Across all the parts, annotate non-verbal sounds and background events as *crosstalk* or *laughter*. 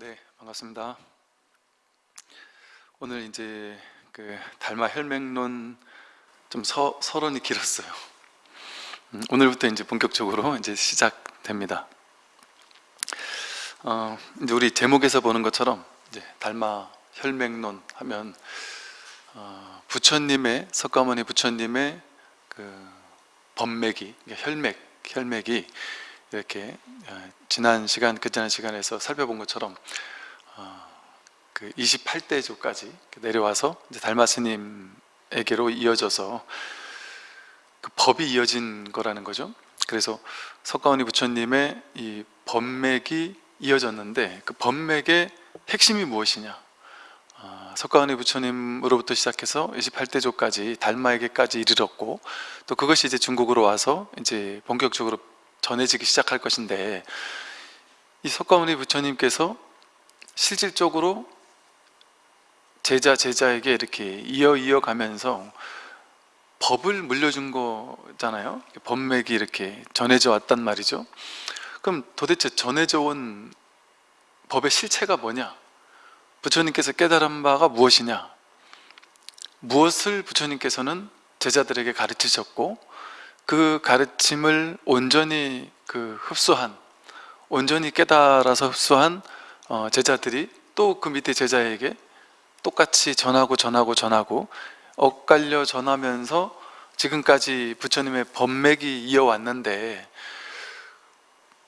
네, 반갑습니다. 오늘 이제 그 달마 혈맹론 좀 서, 서론이 길었어요. 음, 오늘부터 이제 본격적으로 이제 시작됩니다. 어, 이제 우리 제목에서 보는 것처럼 이제 달마 혈맹론 하면 어, 부처님의 석가모니 부처님의 그 법맥이 혈맥 혈맥이 이렇게 어, 지난 시간 그 지난 시간에서 살펴본 것처럼 어, 그 28대 조까지 내려와서 이제 달마스님에게로 이어져서 그 법이 이어진 거라는 거죠. 그래서 석가모니 부처님의 이 법맥이 이어졌는데 그 법맥의 핵심이 무엇이냐? 어, 석가모니 부처님으로부터 시작해서 28대조까지 달마에게까지 이르렀고 또 그것이 이제 중국으로 와서 이제 본격적으로 전해지기 시작할 것인데 이 석가모니 부처님께서 실질적으로 제자 제자에게 이렇게 이어 이어 가면서 법을 물려준 거잖아요. 법맥이 이렇게 전해져 왔단 말이죠. 그럼 도대체 전해져 온 법의 실체가 뭐냐? 부처님께서 깨달은 바가 무엇이냐? 무엇을 부처님께서는 제자들에게 가르치셨고 그 가르침을 온전히 그 흡수한 온전히 깨달아서 흡수한 어, 제자들이 또 그 밑에 제자에게 똑같이 전하고 전하고 전하고 엇갈려 전하면서 지금까지 부처님의 법맥이 이어왔는데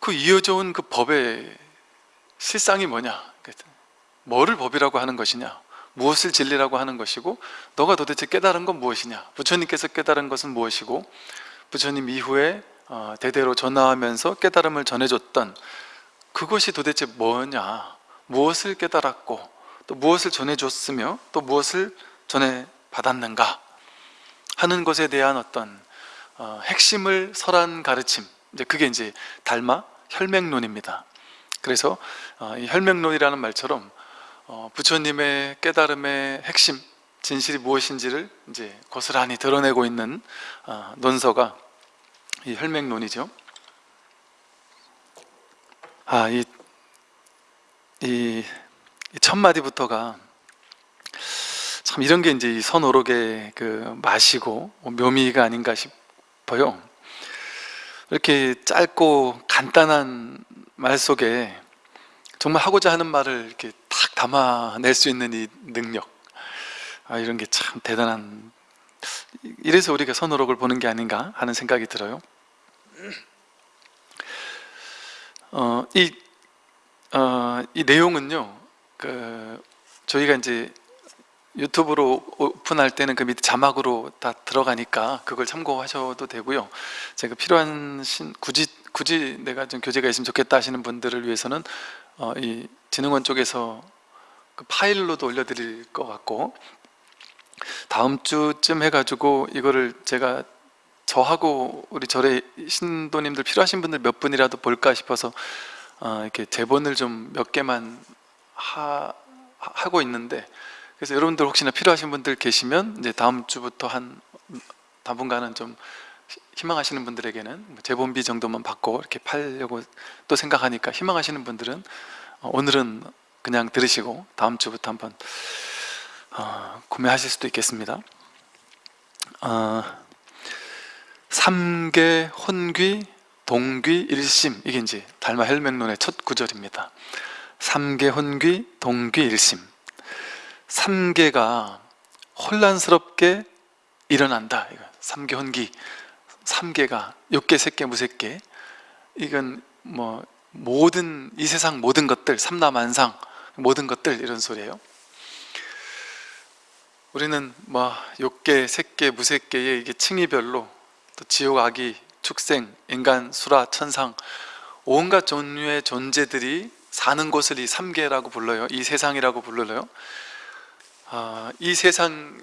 그 이어져 온 그 법의 실상이 뭐냐? 뭐를 법이라고 하는 것이냐? 무엇을 진리라고 하는 것이고 너가 도대체 깨달은 건 무엇이냐? 부처님께서 깨달은 것은 무엇이고 부처님 이후에 어, 대대로 전하하면서 깨달음을 전해줬던 그것이 도대체 뭐냐? 무엇을 깨달았고 또 무엇을 전해줬으며 또 무엇을 전해받았는가? 하는 것에 대한 어떤 어, 핵심을 설한 가르침. 그게 이제 달마 혈맹론입니다. 그래서 어, 이 혈맹론이라는 말처럼 부처님의 깨달음의 핵심 진실이 무엇인지를 이제 고스란히 드러내고 있는 어, 논서가 이 혈맥론이죠. 아, 이, 이, 이 첫 마디부터가 참 이런 게 이제 이 선오록의 그 맛이고 묘미가 아닌가 싶어요. 이렇게 짧고 간단한 말 속에 정말 하고자 하는 말을 이렇게 딱 담아낼 수 있는 이 능력 아, 이런 게 참 대단한 이래서 우리가 선어록을 보는 게 아닌가 하는 생각이 들어요. 어, 이, 어, 이 내용은요 그 저희가 이제 유튜브로 오픈할 때는 그 밑에 자막으로 다 들어가니까 그걸 참고하셔도 되고요. 제가 필요한 신, 굳이 굳이 내가 좀 교재가 있으면 좋겠다 하시는 분들을 위해서는 어, 이 진흥원 쪽에서 그 파일로도 올려드릴 것 같고 다음 주쯤 해가지고 이거를 제가 저하고 우리 절의 신도님들 필요하신 분들 몇 분이라도 볼까 싶어서 어, 이렇게 제본을 좀 몇 개만 하, 하고 있는데 그래서 여러분들 혹시나 필요하신 분들 계시면 이제 다음 주부터 한 당분간은 좀 희망하시는 분들에게는 뭐 재본비 정도만 받고 이렇게 팔려고 또 생각하니까 희망하시는 분들은 어, 오늘은 그냥 들으시고 다음 주부터 한번 어, 구매하실 수도 있겠습니다. 어, 삼계 혼귀 동귀 일심. 이게 이제 달마 헬맥론의 첫 구절입니다. 삼계 혼귀 동귀 일심. 삼계가 혼란스럽게 일어난다. 삼계 혼귀. 삼계가 육계 색계 무색계. 이건 뭐 모든 이 세상 모든 것들 삼라만상 모든 것들 이런 소리예요 우리는 뭐 욕계, 색계, 무색계의 이게 층위별로 또 지옥, 악이, 축생, 인간, 수라, 천상 온갖 종류의 존재들이 사는 곳을 이 삼계라고 불러요. 이 세상이라고 불러요. 아, 이 세상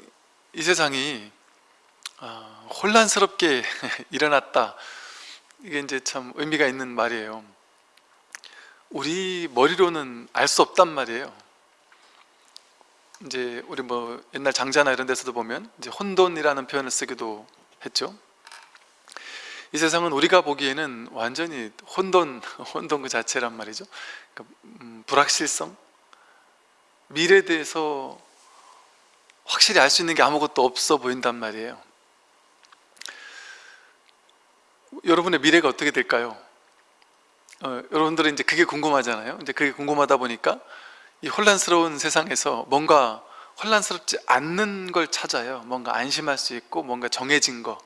이 세상이 아, 혼란스럽게 *laughs* 일어났다. 이게 이제 참 의미가 있는 말이에요. 우리 머리로는 알 수 없단 말이에요. 이제 우리 뭐 옛날 장자나 이런 데서도 보면 이제 혼돈이라는 표현을 쓰기도 했죠. 이 세상은 우리가 보기에는 완전히 혼돈, *laughs* 혼돈 그 자체란 말이죠. 그러니까 음, 불확실성, 미래에 대해서 확실히 알 수 있는 게 아무것도 없어 보인단 말이에요. 여러분의 미래가 어떻게 될까요? 어, 여러분들은 이제 그게 궁금하잖아요. 이제 그게 궁금하다 보니까 이 혼란스러운 세상에서 뭔가 혼란스럽지 않는 걸 찾아요. 뭔가 안심할 수 있고 뭔가 정해진 거,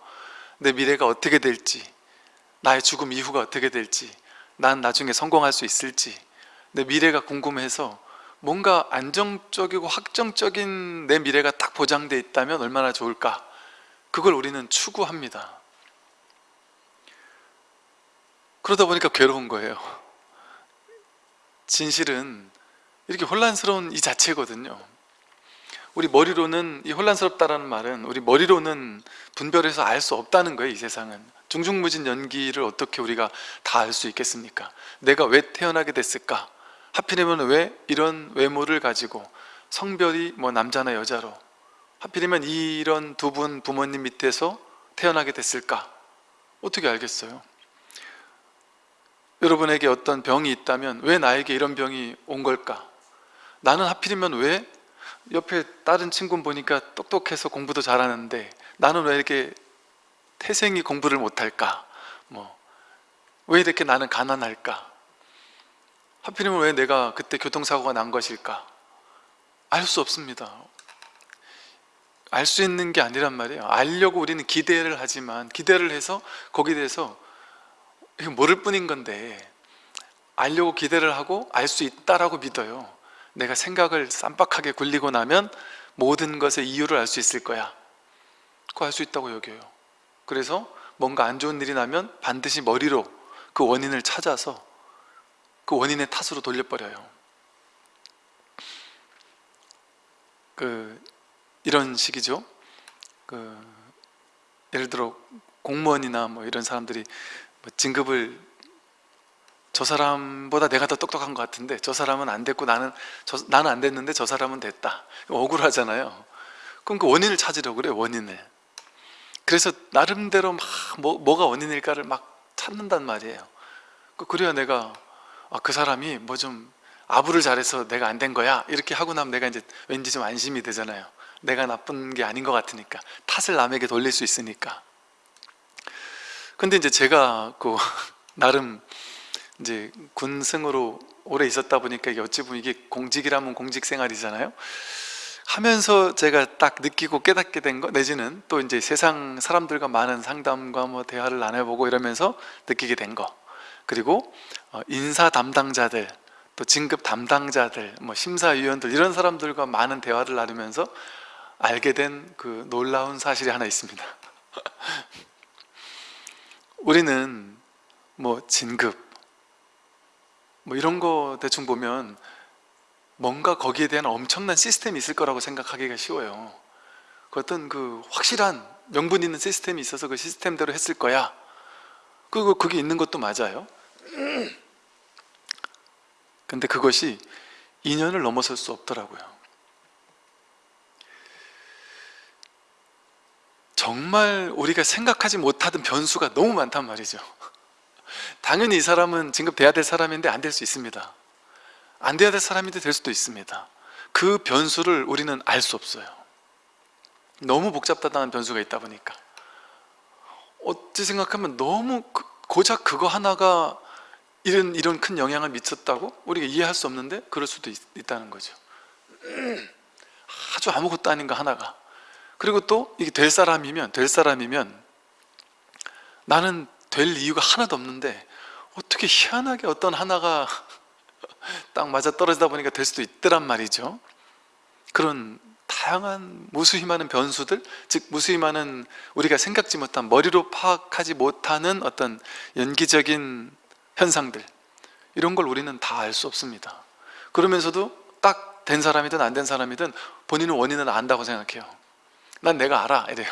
내 미래가 어떻게 될지, 나의 죽음 이후가 어떻게 될지, 난 나중에 성공할 수 있을지, 내 미래가 궁금해서 뭔가 안정적이고 확정적인 내 미래가 딱 보장돼 있다면 얼마나 좋을까? 그걸 우리는 추구합니다. 그러다 보니까 괴로운 거예요. 진실은 이렇게 혼란스러운 이 자체거든요. 우리 머리로는 이 혼란스럽다라는 말은 우리 머리로는 분별해서 알 수 없다는 거예요. 이 세상은 중중무진 연기를 어떻게 우리가 다 알 수 있겠습니까? 내가 왜 태어나게 됐을까? 하필이면 왜 이런 외모를 가지고 성별이 뭐 남자나 여자로 하필이면 이런 두 분 부모님 밑에서 태어나게 됐을까? 어떻게 알겠어요? 여러분에게 어떤 병이 있다면 왜 나에게 이런 병이 온 걸까? 나는 하필이면 왜 옆에 다른 친구 보니까 똑똑해서 공부도 잘하는데 나는 왜 이렇게 태생이 공부를 못할까? 뭐 왜 이렇게 나는 가난할까? 하필이면 왜 내가 그때 교통사고가 난 것일까? 알 수 없습니다. 알 수 있는 게 아니란 말이에요. 알려고 우리는 기대를 하지만 기대를 해서 거기에 대해서 모를 뿐인 건데 알려고 기대를 하고 알 수 있다라고 믿어요. 내가 생각을 쌈박하게 굴리고 나면 모든 것의 이유를 알 수 있을 거야. 그거 알 수 있다고 여겨요. 그래서 뭔가 안 좋은 일이 나면 반드시 머리로 그 원인을 찾아서 그 원인의 탓으로 돌려버려요. 그 이런 식이죠. 그 예를 들어 공무원이나 뭐 이런 사람들이 뭐 진급을 저 사람보다 내가 더 똑똑한 것 같은데 저 사람은 안 됐고 나는 저, 나는 안 됐는데 저 사람은 됐다. 억울하잖아요. 그럼 그 원인을 찾으려고 그래요. 원인을. 그래서 나름대로 막 뭐, 뭐가 원인일까를 막 찾는단 말이에요. 그 그래야 내가 아, 그 사람이 뭐 좀 아부를 잘해서 내가 안 된 거야 이렇게 하고 나면 내가 이제 왠지 좀 안심이 되잖아요. 내가 나쁜 게 아닌 것 같으니까 탓을 남에게 돌릴 수 있으니까. 근데 이제 제가 그 *laughs* 나름 이제 군승으로 오래 있었다 보니까 어찌 보면 이게 공직이라면 공직 생활이잖아요. 하면서 제가 딱 느끼고 깨닫게 된 거 내지는 또 이제 세상 사람들과 많은 상담과 뭐 대화를 나눠보고 이러면서 느끼게 된 거. 그리고 어, 인사 담당자들 또 진급 담당자들 뭐 심사위원들 이런 사람들과 많은 대화를 나누면서 알게 된 그 놀라운 사실이 하나 있습니다. *laughs* 우리는 뭐 진급 뭐 이런 거 대충 보면 뭔가 거기에 대한 엄청난 시스템이 있을 거라고 생각하기가 쉬워요. 그 어떤 그 확실한 명분 있는 시스템이 있어서 그 시스템대로 했을 거야. 그리고 그게 있는 것도 맞아요. 근데 그것이 인연을 넘어설 수 없더라고요. 정말 우리가 생각하지 못하던 변수가 너무 많단 말이죠 당연히 이 사람은 진급돼야 될 사람인데 안 될 수 있습니다. 안 돼야 될 사람인데 될 수도 있습니다. 그 변수를 우리는 알 수 없어요. 너무 복잡하다는 변수가 있다 보니까. 어찌 생각하면 너무 그, 고작 그거 하나가 이런 이런 큰 영향을 미쳤다고? 우리가 이해할 수 없는데 그럴 수도 있, 다는 거죠. 아주 아무것도 아닌 거 하나가. 그리고 또 이게 될 사람이면 될 사람이면 나는 될 이유가 하나도 없는데 어떻게 희한하게 어떤 하나가 *laughs* 딱 맞아 떨어지다 보니까 될 수도 있더란 말이죠. 그런 다양한 무수히 많은 변수들 즉 무수히 많은 우리가 생각지 못한 머리로 파악하지 못하는 어떤 연기적인 현상들 이런 걸 우리는 다 알 수 없습니다. 그러면서도 딱 된 사람이든 안 된 사람이든 본인은 원인은 안다고 생각해요 난 내가 알아. 이래요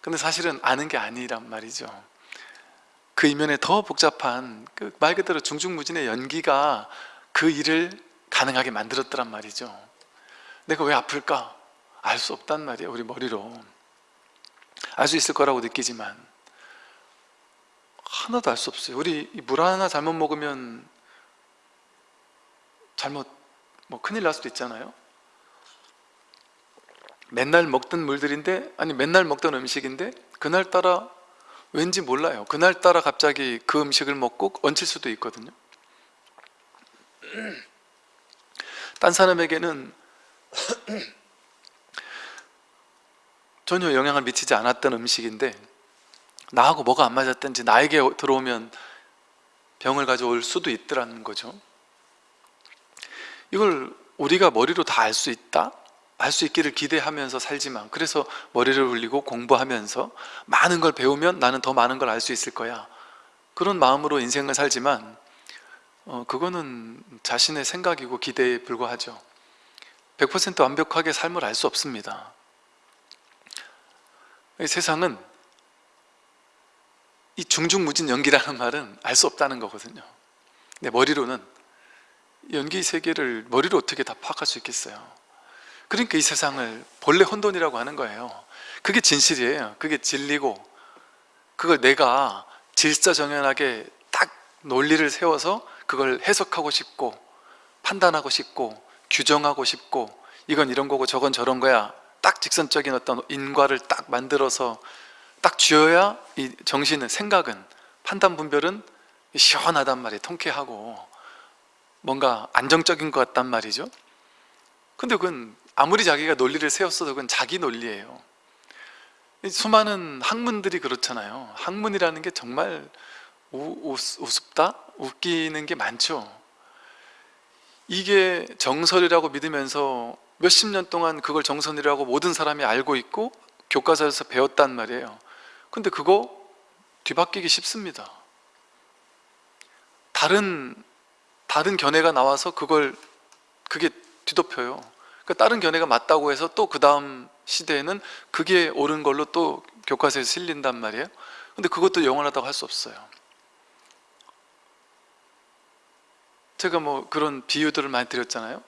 근데 사실은 아는 게 아니란 말이죠. 그 이면에 더 복잡한 그 말 그대로 중중무진의 연기가 그 일을 가능하게 만들었더란 말이죠. 내가 왜 아플까? 알 수 없단 말이에요 우리 머리로. 알 수 있을 거라고 느끼지만 하나도 알 수 없어요. 우리 이물 하나 잘못 먹으면 잘못 뭐 큰일 날 수도 있잖아요 맨날 먹던 물들인데 아니 맨날 먹던 음식인데 그날따라 왠지 몰라요. 그날따라 갑자기 그 음식을 먹고 얹힐 수도 있거든요. 딴 사람에게는 전혀 영향을 미치지 않았던 음식인데 나하고 뭐가 안 맞았든지 나에게 들어오면 병을 가져올 수도 있더라는 거죠. 이걸 우리가 머리로 다 알 수 있다? 알수 있기를 기대하면서 살지만 그래서 머리를 굴리고 공부하면서 많은 걸 배우면 나는 더 많은 걸 알 수 있을 거야. 그런 마음으로 인생을 살지만 어, 그거는 자신의 생각이고 기대에 불과하죠. 100% 완벽하게 삶을 알 수 없습니다. 이 세상은 이 중중무진 연기라는 말은 알 수 없다는 거거든요. 내 머리로는 연기 세계를 머리로 어떻게 다 파악할 수 있겠어요 그러니까 이 세상을 본래 혼돈이라고 하는 거예요. 그게 진실이에요. 그게 진리고 그걸 내가 질서정연하게 딱 논리를 세워서 그걸 해석하고 싶고 판단하고 싶고 규정하고 싶고 이건 이런 거고 저건 저런 거야. 딱 직선적인 어떤 인과를 딱 만들어서 딱 쥐어야 이 정신은 생각은 판단 분별은 시원하단 말이에요. 통쾌하고 뭔가 안정적인 것 같단 말이죠. 근데 그건 아무리 자기가 논리를 세웠어도 그건 자기 논리예요. 수많은 학문들이 그렇잖아요. 학문이라는 게 정말 우, 우습다? 웃기는 게 많죠. 이게 정설이라고 믿으면서 몇십 년 동안 그걸 정선이라고 모든 사람이 알고 있고 교과서에서 배웠단 말이에요. 근데 그거 뒤바뀌기 쉽습니다. 다른 다른 견해가 나와서 그걸 그게 뒤덮여요 그러니까 다른 견해가 맞다고 해서 또 그 다음 시대에는 그게 옳은 걸로 또 교과서에 실린단 말이에요. 근데 그것도 영원하다고 할 수 없어요. 제가 뭐 그런 비유들을 많이 드렸잖아요.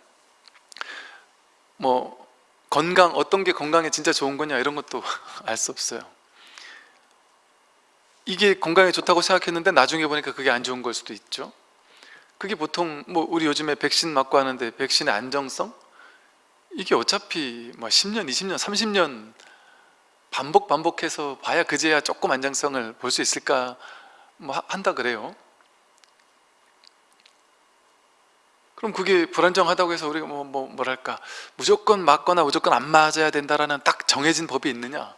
뭐 건강 어떤 게 건강에 진짜 좋은 거냐 이런 것도 *laughs* 알 수 없어요. 이게 건강에 좋다고 생각했는데 나중에 보니까 그게 안 좋은 걸 수도 있죠. 그게 보통 뭐 우리 요즘에 백신 맞고 하는데 백신의 안정성 이게 어차피 뭐 10년, 20년, 30년 반복 반복해서 봐야 그제야 조금 안정성을 볼 수 있을까 뭐 한다 그래요. 그럼 그게 불안정하다고 해서 우리가 뭐, 뭐 뭐랄까. 무조건 맞거나 무조건 안 맞아야 된다라는 딱 정해진 법이 있느냐.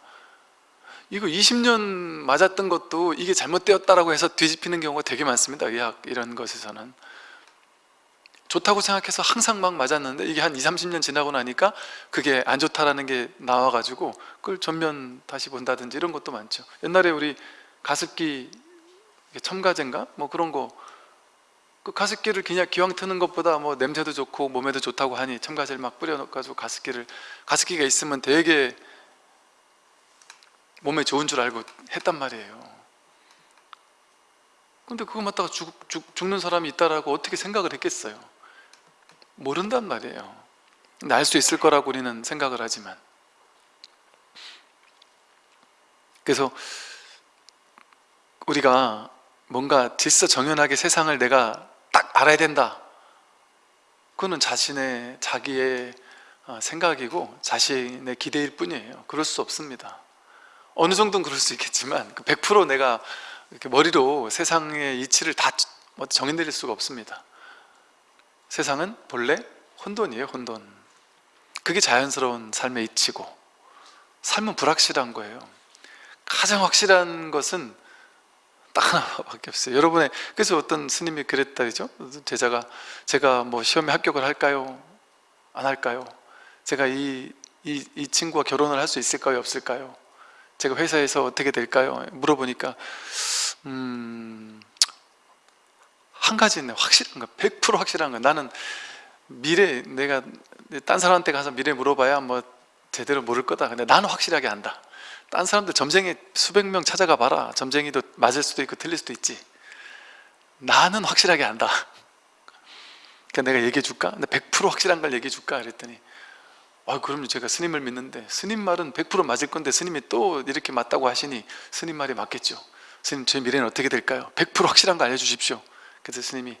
이거 20년 맞았던 것도 이게 잘못되었다라고 해서 뒤집히는 경우가 되게 많습니다. 의학 이런 것에서는 좋다고 생각해서 항상 막 맞았는데 이게 한 2, 30년 지나고 나니까 그게 안 좋다라는 게 나와가지고 그걸 전면 다시 본다든지 이런 것도 많죠. 옛날에 우리 가습기 첨가제인가? 뭐 그런 거 그 가습기를 그냥 기왕 트는 것보다 뭐 냄새도 좋고 몸에도 좋다고 하니 첨가제를 막 뿌려가지고 가습기를 가습기가 있으면 되게 몸에 좋은 줄 알고 했단 말이에요. 근데 그거 맞다가 죽, 죽, 죽는 사람이 있다라고 어떻게 생각을 했겠어요 모른단 말이에요. 알수 있을 거라고 우리는 생각을 하지만. 그래서 우리가 뭔가 질서 정연하게 세상을 내가 딱 알아야 된다. 그거는 자신의 자기의 어, 생각이고 자신의 기대일 뿐이에요. 그럴 수 없습니다. 어느 정도는 그럴 수 있겠지만 100%그 내가 이렇게 머리로 세상의 이치를 다뭐 정해내릴 수가 없습니다 세상은 본래 혼돈이에요 혼돈. 그게 자연스러운 삶의 이치고 삶은 불확실한 거예요. 가장 확실한 것은 딱 하나밖에 없어요. 여러분의 그래서 어떤 스님이 그랬다 그죠? 제자가 제가 뭐 시험에 합격을 할까요? 안 할까요? 제가 이, 이, 이 친구와 결혼을 할 수 있을까요? 없을까요? 제가 회사에서 어떻게 될까요? 물어보니까 음, 한 가지는 확실한 거, 100% 확실한 거. 나는 미래 내가 딴 사람한테 가서 미래 물어봐야 뭐 제대로 모를 거다. 근데 나는 확실하게 안다. 딴 사람들 점쟁이 수백 명 찾아가 봐라 점쟁이도 맞을 수도 있고 틀릴 수도 있지 나는 확실하게 안다 그러니까 내가 얘기해 줄까? 근데 100% 확실한 걸 얘기해 줄까? 그랬더니 아 그럼요 제가 스님을 믿는데 스님 말은 100% 맞을 건데 스님이 또 이렇게 맞다고 하시니 스님 말이 맞겠죠 스님 제 미래는 어떻게 될까요? 100% 확실한 거 알려주십시오 그래서 스님이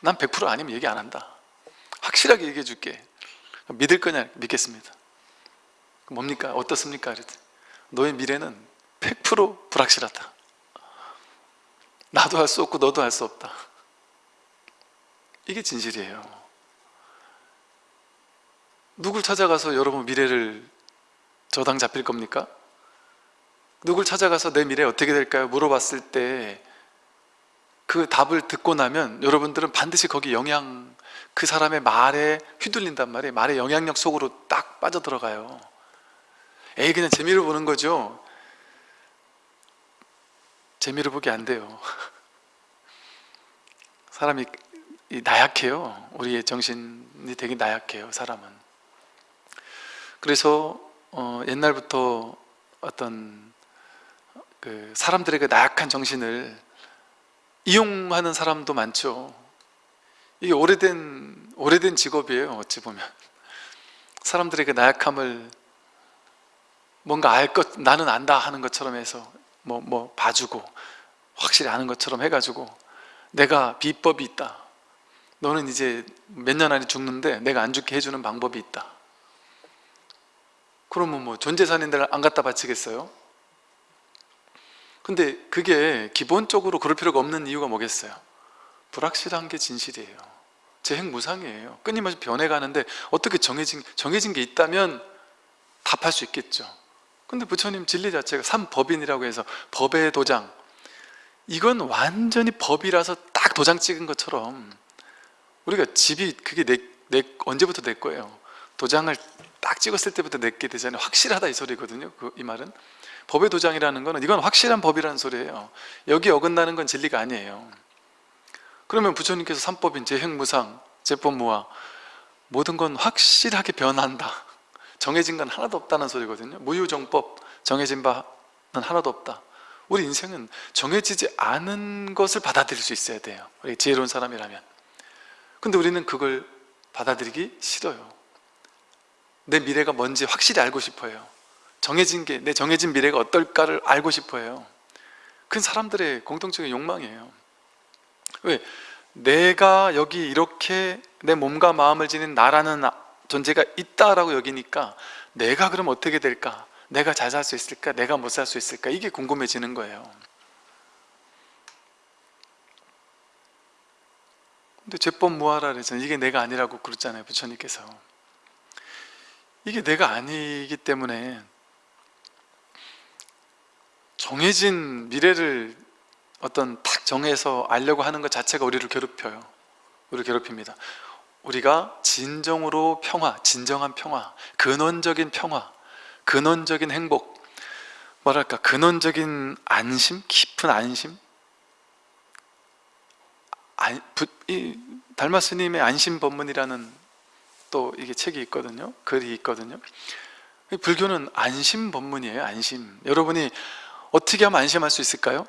난 100% 아니면 얘기 안 한다 확실하게 얘기해 줄게 믿을 거냐 믿겠습니다 뭡니까? 어떻습니까? 그랬더니 너의 미래는 100% 불확실하다 나도 할 수 없고 너도 할 수 없다 이게 진실이에요 누굴 찾아가서 여러분 미래를 저당 잡힐 겁니까? 누굴 찾아가서 내 미래 어떻게 될까요? 물어봤을 때 그 답을 듣고 나면 여러분들은 반드시 거기 영향 그 사람의 말에 휘둘린단 말이에요. 말의 영향력 속으로 딱 빠져들어가요. 에이 그냥 재미로 보는 거죠. 재미로 보기 안 돼요. *laughs* 사람이 이 나약해요. 우리의 정신이 되게 나약해요 사람은. 그래서 어, 옛날부터 어떤 그 사람들의 그 나약한 정신을 이용하는 사람도 많죠. 이게 오래된 오래된 직업이에요 어찌 보면. 사람들의 그 나약함을 뭔가 알 것 나는 안다 하는 것처럼 해서 뭐뭐 봐주고 확실히 아는 것처럼 해가지고 내가 비법이 있다. 너는 이제 몇 년 안에 죽는데 내가 안 죽게 해주는 방법이 있다. 그러면 뭐 전재산인들 안 갖다 바치겠어요? 근데 그게 기본적으로 그럴 필요가 없는 이유가 뭐겠어요? 불확실한 게 진실이에요. 재행 무상이에요. 끊임없이 변해가는데 어떻게 정해진, 정해진 게 있다면 답할 수 있겠죠. 근데 부처님 진리 자체가 삼법인이라고 해서 법의 도장. 이건 완전히 법이라서 딱 도장 찍은 것처럼 우리가 집이 그게 내, 내 언제부터 내 거예요? 도장을 딱 찍었을 때부터 내게 되잖아요. 확실하다 이 소리거든요. 그, 이 말은 법의 도장이라는 거는 이건 확실한 법이라는 소리예요. 여기 어긋나는 건 진리가 아니에요. 그러면 부처님께서 삼법인 재행무상, 재법무화 모든 건 확실하게 변한다. 정해진 건 하나도 없다는 소리거든요. 무유정법 정해진 바는 하나도 없다. 우리 인생은 정해지지 않은 것을 받아들일 수 있어야 돼요. 우리 지혜로운 사람이라면. 근데 우리는 그걸 받아들이기 싫어요. 내 미래가 뭔지 확실히 알고 싶어요 정해진 게 내 정해진 미래가 어떨까를 알고 싶어요 그건 사람들의 공통적인 욕망이에요 왜? 내가 여기 이렇게 내 몸과 마음을 지닌 나라는 존재가 있다라고 여기니까 내가 그럼 어떻게 될까? 내가 잘 살 수 있을까? 내가 못 살 수 있을까? 이게 궁금해지는 거예요 근데 제법 무하라 그래서 이게 내가 아니라고 그랬잖아요 부처님께서 이게 내가 아니기 때문에 정해진 미래를 어떤 탁 정해서 알려고 하는 것 자체가 우리를 괴롭혀요. 우리를 괴롭힙니다. 우리가 진정으로 평화, 진정한 평화, 근원적인 평화, 근원적인 행복 뭐랄까 근원적인 안심, 깊은 안심? 안, 부, 이, 달마 스님의 안심 법문이라는 또 이게 책이 있거든요. 글이 있거든요. 불교는 안심 법문이에요 안심. 여러분이 어떻게 하면 안심할 수 있을까요?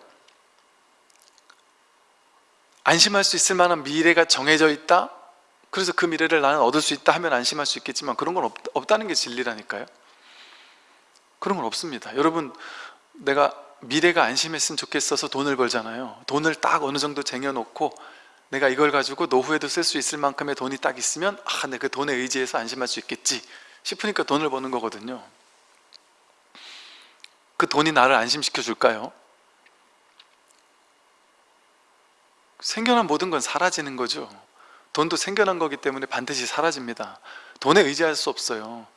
안심할 수 있을 만한 미래가 정해져 있다? 그래서 그 미래를 나는 얻을 수 있다 하면 안심할 수 있겠지만 그런 건 없, 없다는 게 진리라니까요 그런 건 없습니다 여러분 내가 미래가 안심했으면 좋겠어서 돈을 벌잖아요 돈을 딱 어느 정도 쟁여놓고 내가 이걸 가지고 노후에도 쓸 수 있을 만큼의 돈이 딱 있으면 아, 내 그 돈에 의지해서 안심할 수 있겠지 싶으니까 돈을 버는 거거든요 그 돈이 나를 안심시켜 줄까요? 생겨난 모든 건 사라지는 거죠. 돈도 생겨난 거기 때문에 반드시 사라집니다. 돈에 의지할 수 없어요.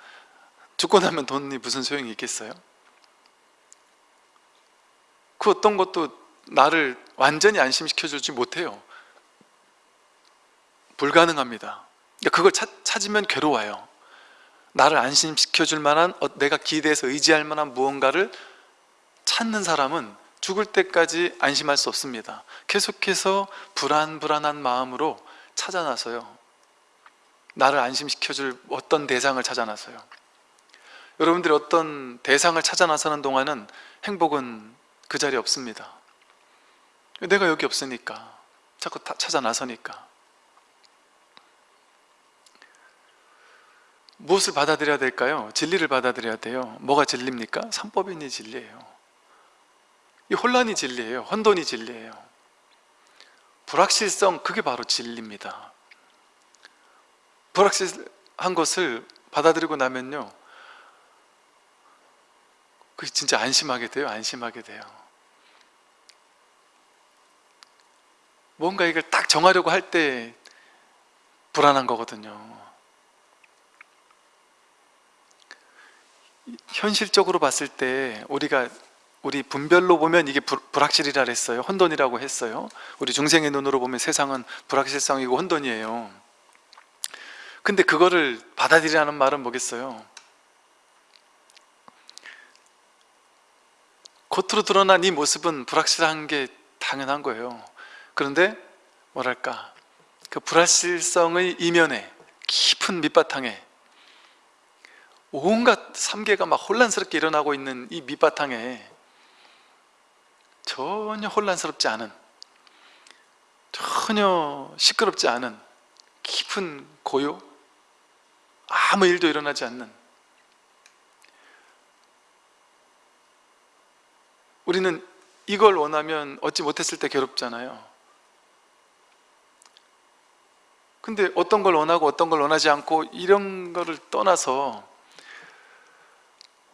죽고 나면 돈이 무슨 소용이 있겠어요? 그 어떤 것도 나를 완전히 안심시켜 주지 못해요. 불가능합니다. 그러니까 그걸 찾, 찾으면 괴로워요 나를 안심시켜 줄 만한 어, 내가 기대해서 의지할 만한 무언가를 찾는 사람은 죽을 때까지 안심할 수 없습니다. 계속해서 불안불안한 마음으로 찾아나서요. 나를 안심시켜줄 어떤 대상을 찾아나서요. 여러분들이 어떤 대상을 찾아나서는 동안은 행복은 그 자리에 없습니다. 내가 여기 없으니까 자꾸 찾아 나서니까 무엇을 받아들여야 될까요? 진리를 받아들여야 돼요. 뭐가 진리입니까? 삼법인이 진리예요. 이 혼란이 진리예요. 혼돈이 진리예요. 불확실성 그게 바로 진리입니다. 불확실한 것을 받아들이고 나면요 그게 진짜 안심하게 돼요? 안심하게 돼요. 뭔가 이걸 딱 정하려고 할 때 불안한 거거든요 현실적으로 봤을 때 우리가 우리 분별로 보면 이게 불, 불확실이라 했어요. 혼돈이라고 했어요. 우리 중생의 눈으로 보면 세상은 불확실성이고 혼돈이에요. 근데 그거를 받아들이라는 말은 뭐겠어요? 겉으로 드러난 이 모습은 불확실한 게 당연한 거예요. 그런데 뭐랄까? 그 불확실성의 이면에 깊은 밑바탕에 온갖 삼계가 막 혼란스럽게 일어나고 있는 이 밑바탕에 전혀 혼란스럽지 않은 전혀 시끄럽지 않은 깊은 고요 아무 일도 일어나지 않는 우리는 이걸 원하면 얻지 못했을 때 괴롭잖아요. 근데 어떤 걸 원하고 어떤 걸 원하지 않고 이런 거를 떠나서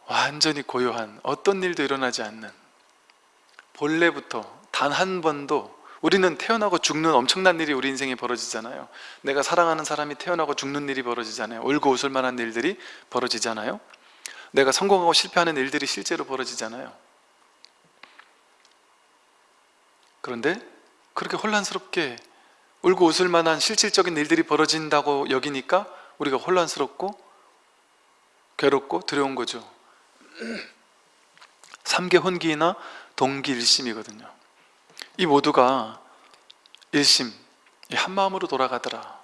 완전히 고요한 어떤 일도 일어나지 않는 본래부터 단 한 번도 우리는 태어나고 죽는 엄청난 일이 우리 인생에 벌어지잖아요. 내가 사랑하는 사람이 태어나고 죽는 일이 벌어지잖아요. 울고 웃을 만한 일들이 벌어지잖아요. 내가 성공하고 실패하는 일들이 실제로 벌어지잖아요. 그런데 그렇게 혼란스럽게 울고 웃을 만한 실질적인 일들이 벌어진다고 여기니까 우리가 혼란스럽고 괴롭고 두려운 거죠 삼계 혼기나 동기 일심이거든요. 이 모두가 일심, 한마음으로 돌아가더라.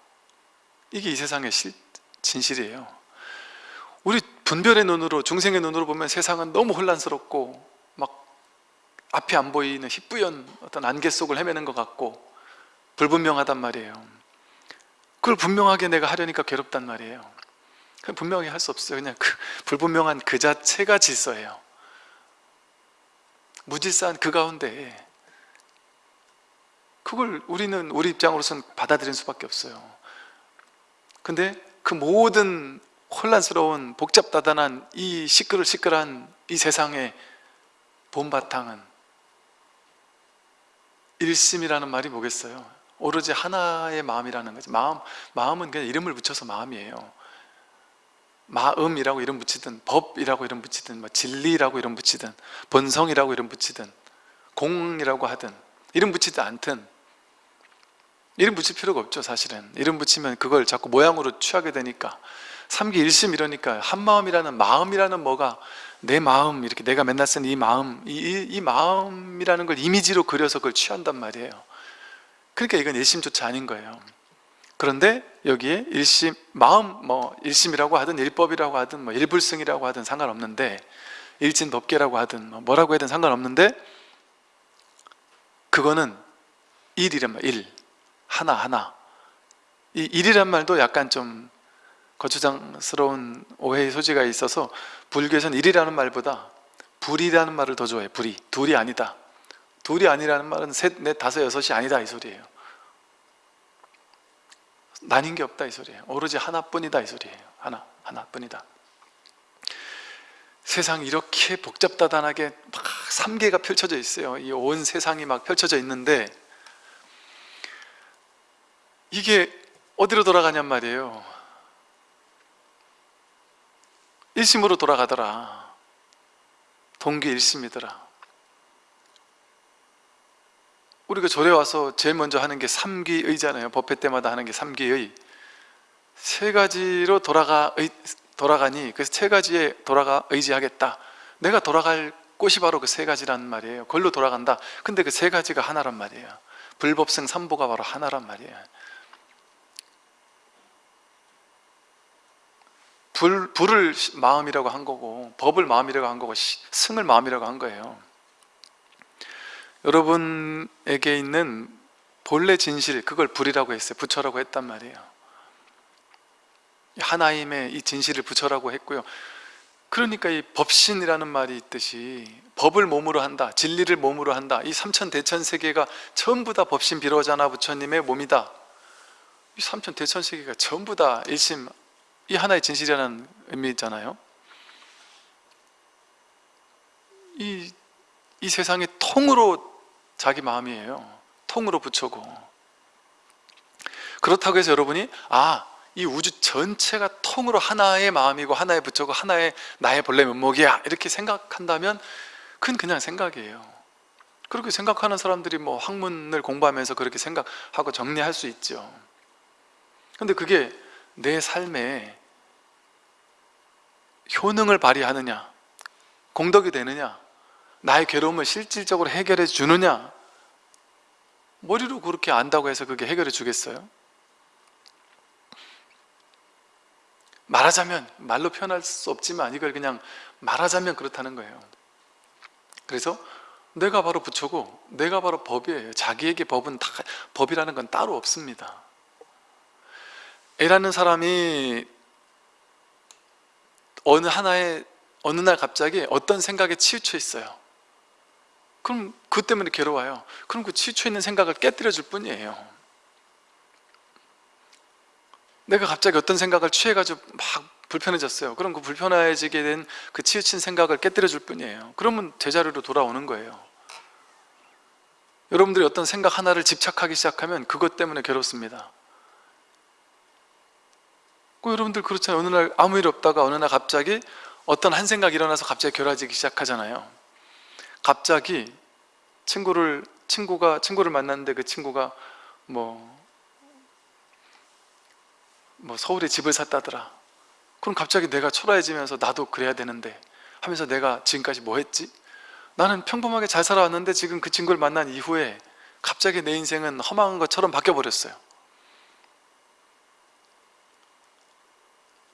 이게 이 세상의 실, 진실이에요. 우리 분별의 눈으로, 중생의 눈으로 보면 세상은 너무 혼란스럽고 막 앞이 안 보이는 희뿌연 어떤 안개 속을 헤매는 것 같고 불분명하단 말이에요. 그걸 분명하게 내가 하려니까 괴롭단 말이에요 분명히 할 수 없어요. 그냥 그 *laughs* 불분명한 그 자체가 질서예요. 무질서한 그 가운데 그걸 우리는 우리 입장으로서는 받아들일 수밖에 없어요. 근데 그 모든 혼란스러운 복잡다단한 이 시끌 시끌한 이 세상의 본바탕은 일심이라는 말이 뭐겠어요? 오로지 하나의 마음이라는 거지. 마음, 마음은 그냥 이름을 붙여서 마음이에요 마음이라고 이름 붙이든 법이라고 이름 붙이든 뭐 진리라고 이름 붙이든 본성이라고 이름 붙이든 공이라고 하든 이름 붙이든 않든 이름 붙일 필요가 없죠 사실은. 이름 붙이면 그걸 자꾸 모양으로 취하게 되니까. 삼기 일심 이러니까 한마음이라는 마음이라는 뭐가 내 마음 이렇게 내가 맨날 쓰는 이 마음 이, 이, 이 마음이라는 걸 이미지로 그려서 그걸 취한단 말이에요. 그러니까 이건 일심조차 아닌 거예요 그런데 여기에 일심, 마음 뭐 일심이라고 하든 일법이라고 하든 뭐 일불승이라고 하든 상관없는데 일진법계라고 하든 뭐 뭐라고 해든 상관없는데 그거는 일이란 말, 일. 하나하나. 이 일이란 말도 약간 좀 거추장스러운 오해의 소지가 있어서 불교에서는 일이라는 말보다 불이라는 말을 더 좋아해 불이, 둘이 아니다. 둘이 아니라는 말은 셋, 넷, 다섯, 여섯이 아니다 이 소리예요 나뉜 게 없다 이 소리예요. 오로지 하나뿐이다 이 소리예요. 하나, 하나뿐이다. 세상이 이렇게 복잡다단하게 막 삼계가 펼쳐져 있어요. 이 온 세상이 막 펼쳐져 있는데 이게 어디로 돌아가냔 말이에요. 일심으로 돌아가더라. 동기 일심이더라 우리가 절에 와서 제일 먼저 하는 게 삼기의잖아요. 법회 때마다 하는 게 삼기의. 세 가지로 돌아가 의, 돌아가니 그래서 세 가지에 돌아가 의지하겠다. 내가 돌아갈 곳이 바로 그 세 가지란 말이에요. 그걸로 돌아간다. 근데 그 세 가지가 하나란 말이에요. 불법성 삼보가 바로 하나란 말이에요. 불, 불을 마음이라고 한 거고 법을 마음이라고 한 거고 승을 마음이라고 한 거예요 여러분에게 있는 본래 진실 그걸 불이라고 했어요. 부처라고 했단 말이에요. 하나임의 이 진실을 부처라고 했고요. 그러니까 이 법신이라는 말이 있듯이 법을 몸으로 한다 진리를 몸으로 한다. 이 삼천 대천 세계가 전부 다 법신 비로자나 부처님의 몸이다. 이 삼천 대천 세계가 전부 다 일심 이 하나의 진실이라는 의미잖아요. 이, 이 세상의 통으로 자기 마음이에요. 통으로 부처고. 그렇다고 해서 여러분이 아, 이 우주 전체가 통으로 하나의 마음이고 하나의 부처고 하나의 나의 본래 면목이야. 이렇게 생각한다면 그건 그냥 생각이에요. 그렇게 생각하는 사람들이 뭐 학문을 공부하면서 그렇게 생각하고 정리할 수 있죠. 근데 그게 내 삶에 효능을 발휘하느냐 공덕이 되느냐 나의 괴로움을 실질적으로 해결해 주느냐? 머리로 그렇게 안다고 해서 그게 해결해 주겠어요? 말하자면 말로 표현할 수 없지만 이걸 그냥 말하자면 그렇다는 거예요. 그래서 내가 바로 부처고 내가 바로 법이에요. 자기에게 법은 다 법이라는 건 따로 없습니다. A라는 사람이 어느 하나의 어느 날 갑자기 어떤 생각에 치우쳐 있어요 그럼 그 때문에 괴로워요. 그럼 그 치우쳐 있는 생각을 깨뜨려 줄 뿐이에요. 내가 갑자기 어떤 생각을 취해가지고 막 불편해졌어요. 그럼 그 불편해지게 된 그 치우친 생각을 깨뜨려 줄 뿐이에요. 그러면 제자리로 돌아오는 거예요. 여러분들이 어떤 생각 하나를 집착하기 시작하면 그것 때문에 괴롭습니다. 그 여러분들 그렇잖아요. 어느 날 아무 일 없다가 어느 날 갑자기 어떤 한 생각이 일어나서 갑자기 괴로워지기 시작하잖아요 갑자기 친구를 친구가 친구를 만났는데 그 친구가 뭐, 뭐 서울에 집을 샀다더라. 그럼 갑자기 내가 초라해지면서 나도 그래야 되는데 하면서 내가 지금까지 뭐 했지? 나는 평범하게 잘 살아왔는데 지금 그 친구를 만난 이후에 갑자기 내 인생은 허망한 것처럼 바뀌어버렸어요.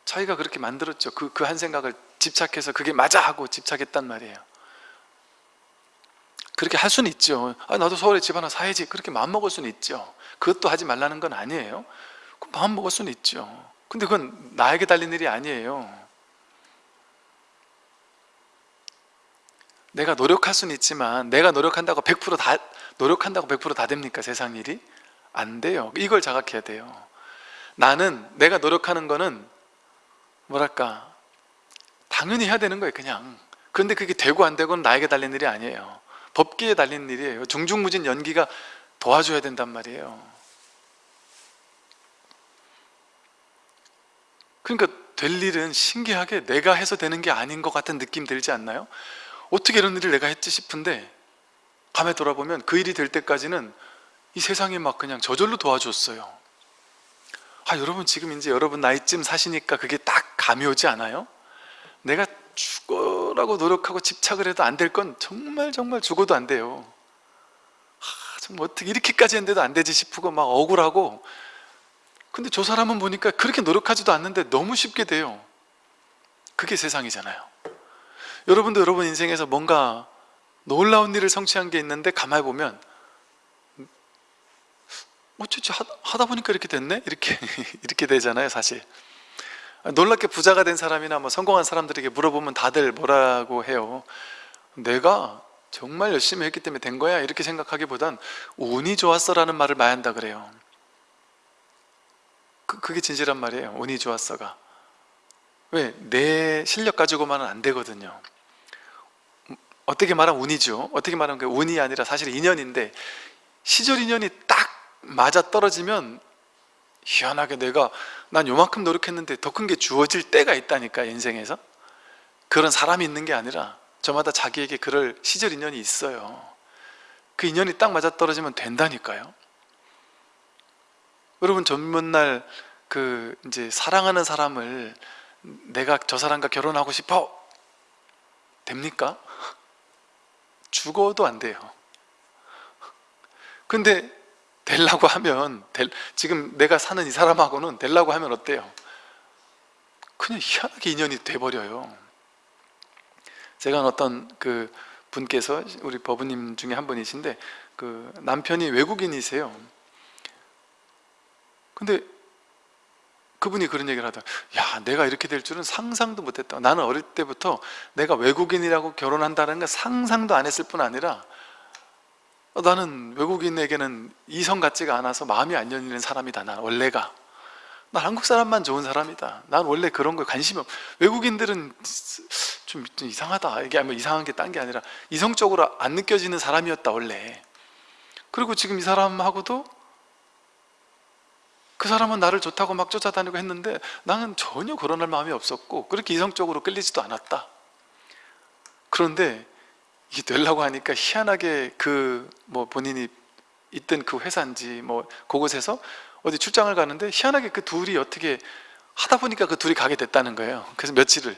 자기가 그렇게 만들었죠. 그 그 한 생각을 집착해서 그게 맞아 하고 집착했단 말이에요 그렇게 할 수는 있죠. 아, 나도 서울에 집 하나 사야지. 그렇게 마음먹을 수는 있죠. 그것도 하지 말라는 건 아니에요. 마음먹을 수는 있죠. 근데 그건 나에게 달린 일이 아니에요. 내가 노력할 수는 있지만 내가 노력한다고 100%다 노력한다고 100%다 됩니까 세상 일이? 안 돼요. 이걸 자각해야 돼요. 나는 내가 노력하는 거는 뭐랄까 당연히 해야 되는 거예요 그냥. 그런데 그게 되고 안 되고는 나에게 달린 일이 아니에요 법기에 달린 일이에요 중중무진 연기가 도와줘야 된단 말이에요 그러니까 될 일은 신기하게 내가 해서 되는 게 아닌 것 같은 느낌 들지 않나요? 어떻게 이런 일을 내가 했지 싶은데 밤에 돌아보면 그 일이 될 때까지는 이 세상이 막 그냥 저절로 도와줬어요 아 여러분 지금 이제 여러분 나이쯤 사시니까 그게 딱 감이 오지 않아요? 내가 죽어라고 노력하고 집착을 해도 안 될 건 정말 정말 죽어도 안 돼요. 아, 정말 어떻게 이렇게까지 했는데도 안 되지 싶고 막 억울하고. 근데 저 사람은 보니까 그렇게 노력하지도 않는데 너무 쉽게 돼요. 그게 세상이잖아요. 여러분도 여러분 인생에서 뭔가 놀라운 일을 성취한 게 있는데 가만히 보면 어쩌지? 하다 보니까 이렇게 됐네? 이렇게 *laughs* 이렇게 되잖아요 사실 놀랍게 부자가 된 사람이나 뭐 성공한 사람들에게 물어보면 다들 뭐라고 해요? 내가 정말 열심히 했기 때문에 된 거야? 이렇게 생각하기보단 운이 좋았어 라는 말을 많이 한다 그래요. 그, 그게 진실한 말이에요. 운이 좋았어가. 왜? 내 실력 가지고만은 안 되거든요. 어떻게 말하면 운이죠? 어떻게 말하면 그 운이 아니라 사실 인연인데 시절 인연이 딱 맞아 떨어지면 희한하게 내가 난 요만큼 노력했는데 더 큰 게 주어질 때가 있다니까 인생에서. 그런 사람이 있는 게 아니라 저마다 자기에게 그럴 시절 인연이 있어요. 그 인연이 딱 맞아떨어지면 된다니까요. 여러분 전문 날 그 이제 사랑하는 사람을 내가 저 사람과 결혼하고 싶어? 됩니까? *laughs* 죽어도 안 돼요. 근데 되려고 하면 될, 지금 내가 사는 이 사람하고는 되려고 하면 어때요? 그냥 희한하게 인연이 돼버려요. 제가 어떤 그 분께서 우리 법부님 중에 한 분이신데 그 남편이 외국인이세요. 근데 그분이 그런 얘기를 하더라. 야 내가 이렇게 될 줄은 상상도 못했다. 나는 어릴 때부터 내가 외국인이라고 결혼한다는 걸 상상도 안 했을 뿐 아니라 어, 나는 외국인에게는 이성 같지가 않아서 마음이 안 열리는 사람이다 난 원래가. 난 한국 사람만 좋은 사람이다. 난 원래 그런 거에 관심이 없 외국인들은 좀, 좀 이상하다. 이게 뭐 이상한 게 딴 게 아니라 이성적으로 안 느껴지는 사람이었다 원래. 그리고 지금 이 사람하고도 그 사람은 나를 좋다고 막 쫓아다니고 했는데 나는 전혀 그런 할 마음이 없었고 그렇게 이성적으로 끌리지도 않았다. 그런데 이게 되려고 하니까 희한하게 그 뭐 본인이 있던 그 회사인지 뭐 그곳에서 어디 출장을 가는데 희한하게 그 둘이 어떻게 하다 보니까 그 둘이 가게 됐다는 거예요. 그래서 며칠을.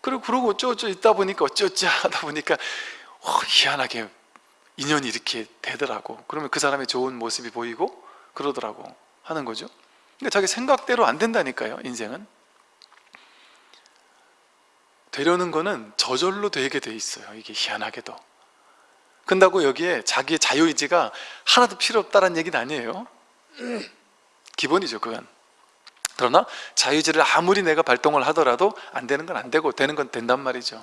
그리고 그러고 어쩌고저쩌고 있다 보니까 어쩌고저쩌고 하다 보니까 어, 희한하게 인연이 이렇게 되더라고. 그러면 그 사람의 좋은 모습이 보이고 그러더라고 하는 거죠. 그러니까 자기 생각대로 안 된다니까요 인생은 되려는 거는 저절로 되게 돼 있어요. 이게 희한하게도. 근다고 여기에 자기의 자유의지가 하나도 필요 없다는 얘기는 아니에요. 기본이죠 그건. 그러나 자유의지를 아무리 내가 발동을 하더라도 안 되는 건 안 되고 되는 건 된단 말이죠.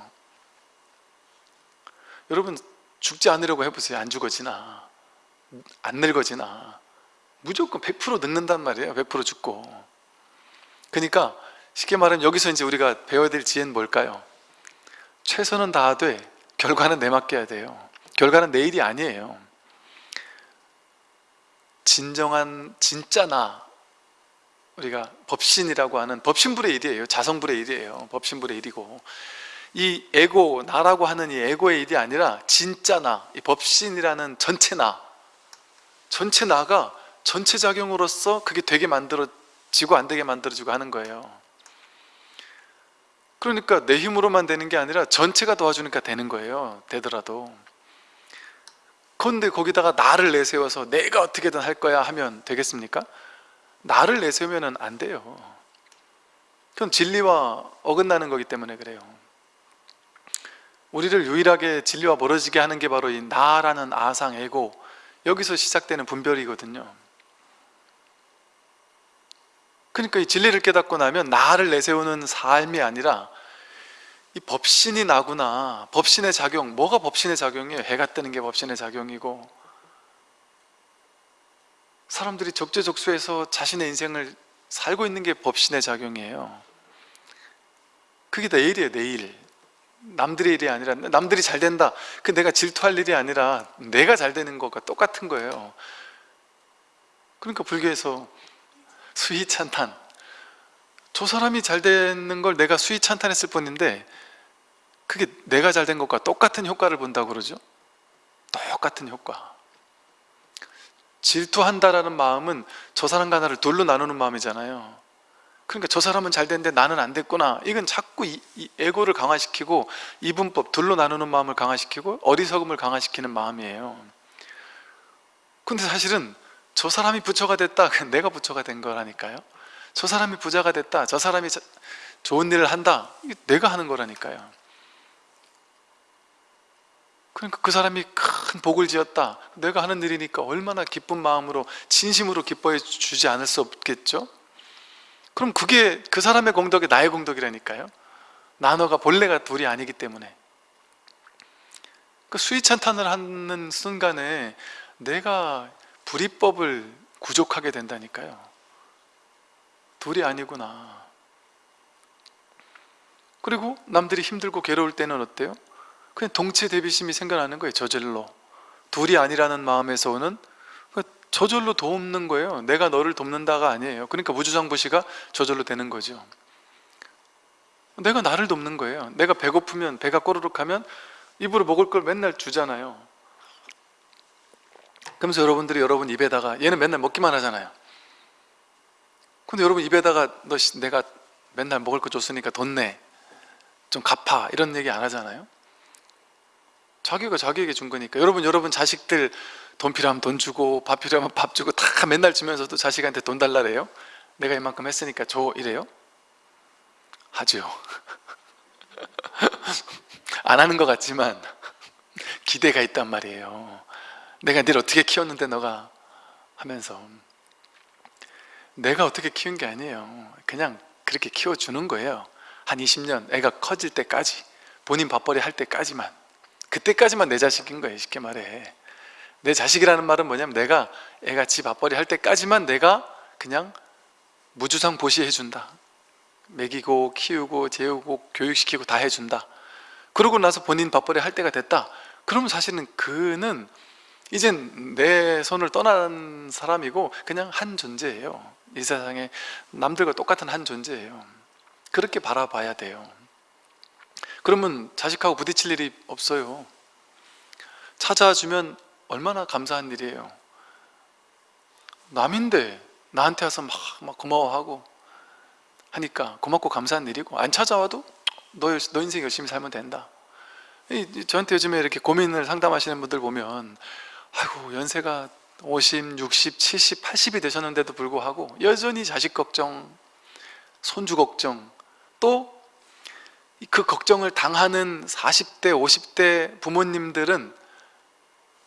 여러분 죽지 않으려고 해보세요. 안 죽어지나. 안 늙어지나. 무조건 100% 늙는단 말이에요. 100% 죽고. 그러니까 쉽게 말하면 여기서 이제 우리가 배워야 될 지혜는 뭘까요? 최선은 다하되 결과는 내맡겨야 돼요. 결과는 내 일이 아니에요. 진정한 진짜 나 우리가 법신이라고 하는 법신불의 일이에요. 자성불의 일이에요. 법신불의 일이고. 이 에고 나라고 하는 이 에고의 일이 아니라 진짜 나 이 법신이라는 전체 나. 전체 나가 전체 작용으로서 그게 되게 만들어지고 안 되게 만들어지고 하는 거예요 그러니까 내 힘으로만 되는 게 아니라 전체가 도와주니까 되는 거예요 되더라도. 그런데 거기다가 나를 내세워서 내가 어떻게든 할 거야 하면 되겠습니까? 나를 내세우면 안 돼요. 그럼 진리와 어긋나는 거기 때문에 그래요. 우리를 유일하게 진리와 멀어지게 하는 게 바로 이 나라는 아상, 에고. 여기서 시작되는 분별이거든요. 그러니까 이 진리를 깨닫고 나면 나를 내세우는 삶이 아니라 이 법신이 나구나. 법신의 작용. 뭐가 법신의 작용이에요? 해가 뜨는 게 법신의 작용이고. 사람들이 적재적소에서 자신의 인생을 살고 있는 게 법신의 작용이에요. 그게 내 일이에요 내 일. 남들의 일이 아니라 남들이 잘 된다. 그 내가 질투할 일이 아니라 내가 잘 되는 것과 똑같은 거예요. 그러니까 불교에서 수희찬탄. 저 사람이 잘 되는 걸 내가 수희찬탄했을 뿐인데 그게 내가 잘 된 것과 똑같은 효과를 본다고 그러죠? 똑같은 효과. 질투한다라는 마음은 저 사람과 나를 둘로 나누는 마음이잖아요. 그러니까 저 사람은 잘 됐는데 나는 안 됐구나. 이건 자꾸 이, 이 에고를 강화시키고 이분법 둘로 나누는 마음을 강화시키고 어리석음을 강화시키는 마음이에요. 근데 사실은 저 사람이 부처가 됐다. 내가 부처가 된 거라니까요. 저 사람이 부자가 됐다. 저 사람이 좋은 일을 한다. 내가 하는 거라니까요 그러니까 그 사람이 큰 복을 지었다. 내가 하는 일이니까 얼마나 기쁜 마음으로 진심으로 기뻐해 주지 않을 수 없겠죠? 그럼 그게 그 사람의 공덕이 나의 공덕이라니까요. 나너가 본래가 둘이 아니기 때문에. 그 수위찬탄을 하는 순간에 내가 불이법을 구족하게 된다니까요. 둘이 아니구나. 그리고 남들이 힘들고 괴로울 때는 어때요? 그냥 동체 대비심이 생겨나는 거예요 저절로. 둘이 아니라는 마음에서 오는 그 저절로 돕는 거예요. 내가 너를 돕는다가 아니에요. 그러니까 무주장부시가 저절로 되는 거죠. 내가 나를 돕는 거예요. 내가 배고프면 배가 꼬르륵 하면 입으로 먹을 걸 맨날 주잖아요. 그러면서 여러분들이 여러분 입에다가 얘는 맨날 먹기만 하잖아요. 근데 여러분 입에다가 너 내가 맨날 먹을 거 줬으니까 돈 내. 좀 갚아. 이런 얘기 안 하잖아요 자기가 자기에게 준 거니까. 여러분 여러분 자식들 돈 필요하면 돈 주고 밥 필요하면 밥 주고 다 맨날 주면서도 자식한테 돈 달라래요? 내가 이만큼 했으니까 줘 이래요? 하죠. *laughs* 안 하는 것 같지만 기대가 있단 말이에요. 내가 늘 어떻게 키웠는데 너가? 하면서. 내가 어떻게 키운 게 아니에요. 그냥 그렇게 키워주는 거예요. 한 20년 애가 커질 때까지 본인 밥벌이 할 때까지만 그때까지만 내 자식인 거예요 쉽게 말해. 내 자식이라는 말은 뭐냐면 내가 애가 지 밥벌이 할 때까지만 내가 그냥 무주상 보시해 준다. 먹이고 키우고 재우고 교육시키고 다 해준다. 그러고 나서 본인 밥벌이 할 때가 됐다. 그러면 사실은 그는 이젠 내 손을 떠난 사람이고 그냥 한 존재예요. 이 세상에 남들과 똑같은 한 존재예요. 그렇게 바라봐야 돼요 그러면 자식하고 부딪힐 일이 없어요. 찾아주면 얼마나 감사한 일이에요. 남인데 나한테 와서 막, 막 고마워하고 하니까 고맙고 감사한 일이고 안 찾아와도 너, 너 인생 열심히 살면 된다. 이- 저한테 요즘에 이렇게 고민을 상담하시는 분들 보면 아이고 연세가 50, 60, 70, 80이 되셨는데도 불구하고 여전히 자식 걱정, 손주 걱정 또 그 걱정을 당하는 40대, 50대 부모님들은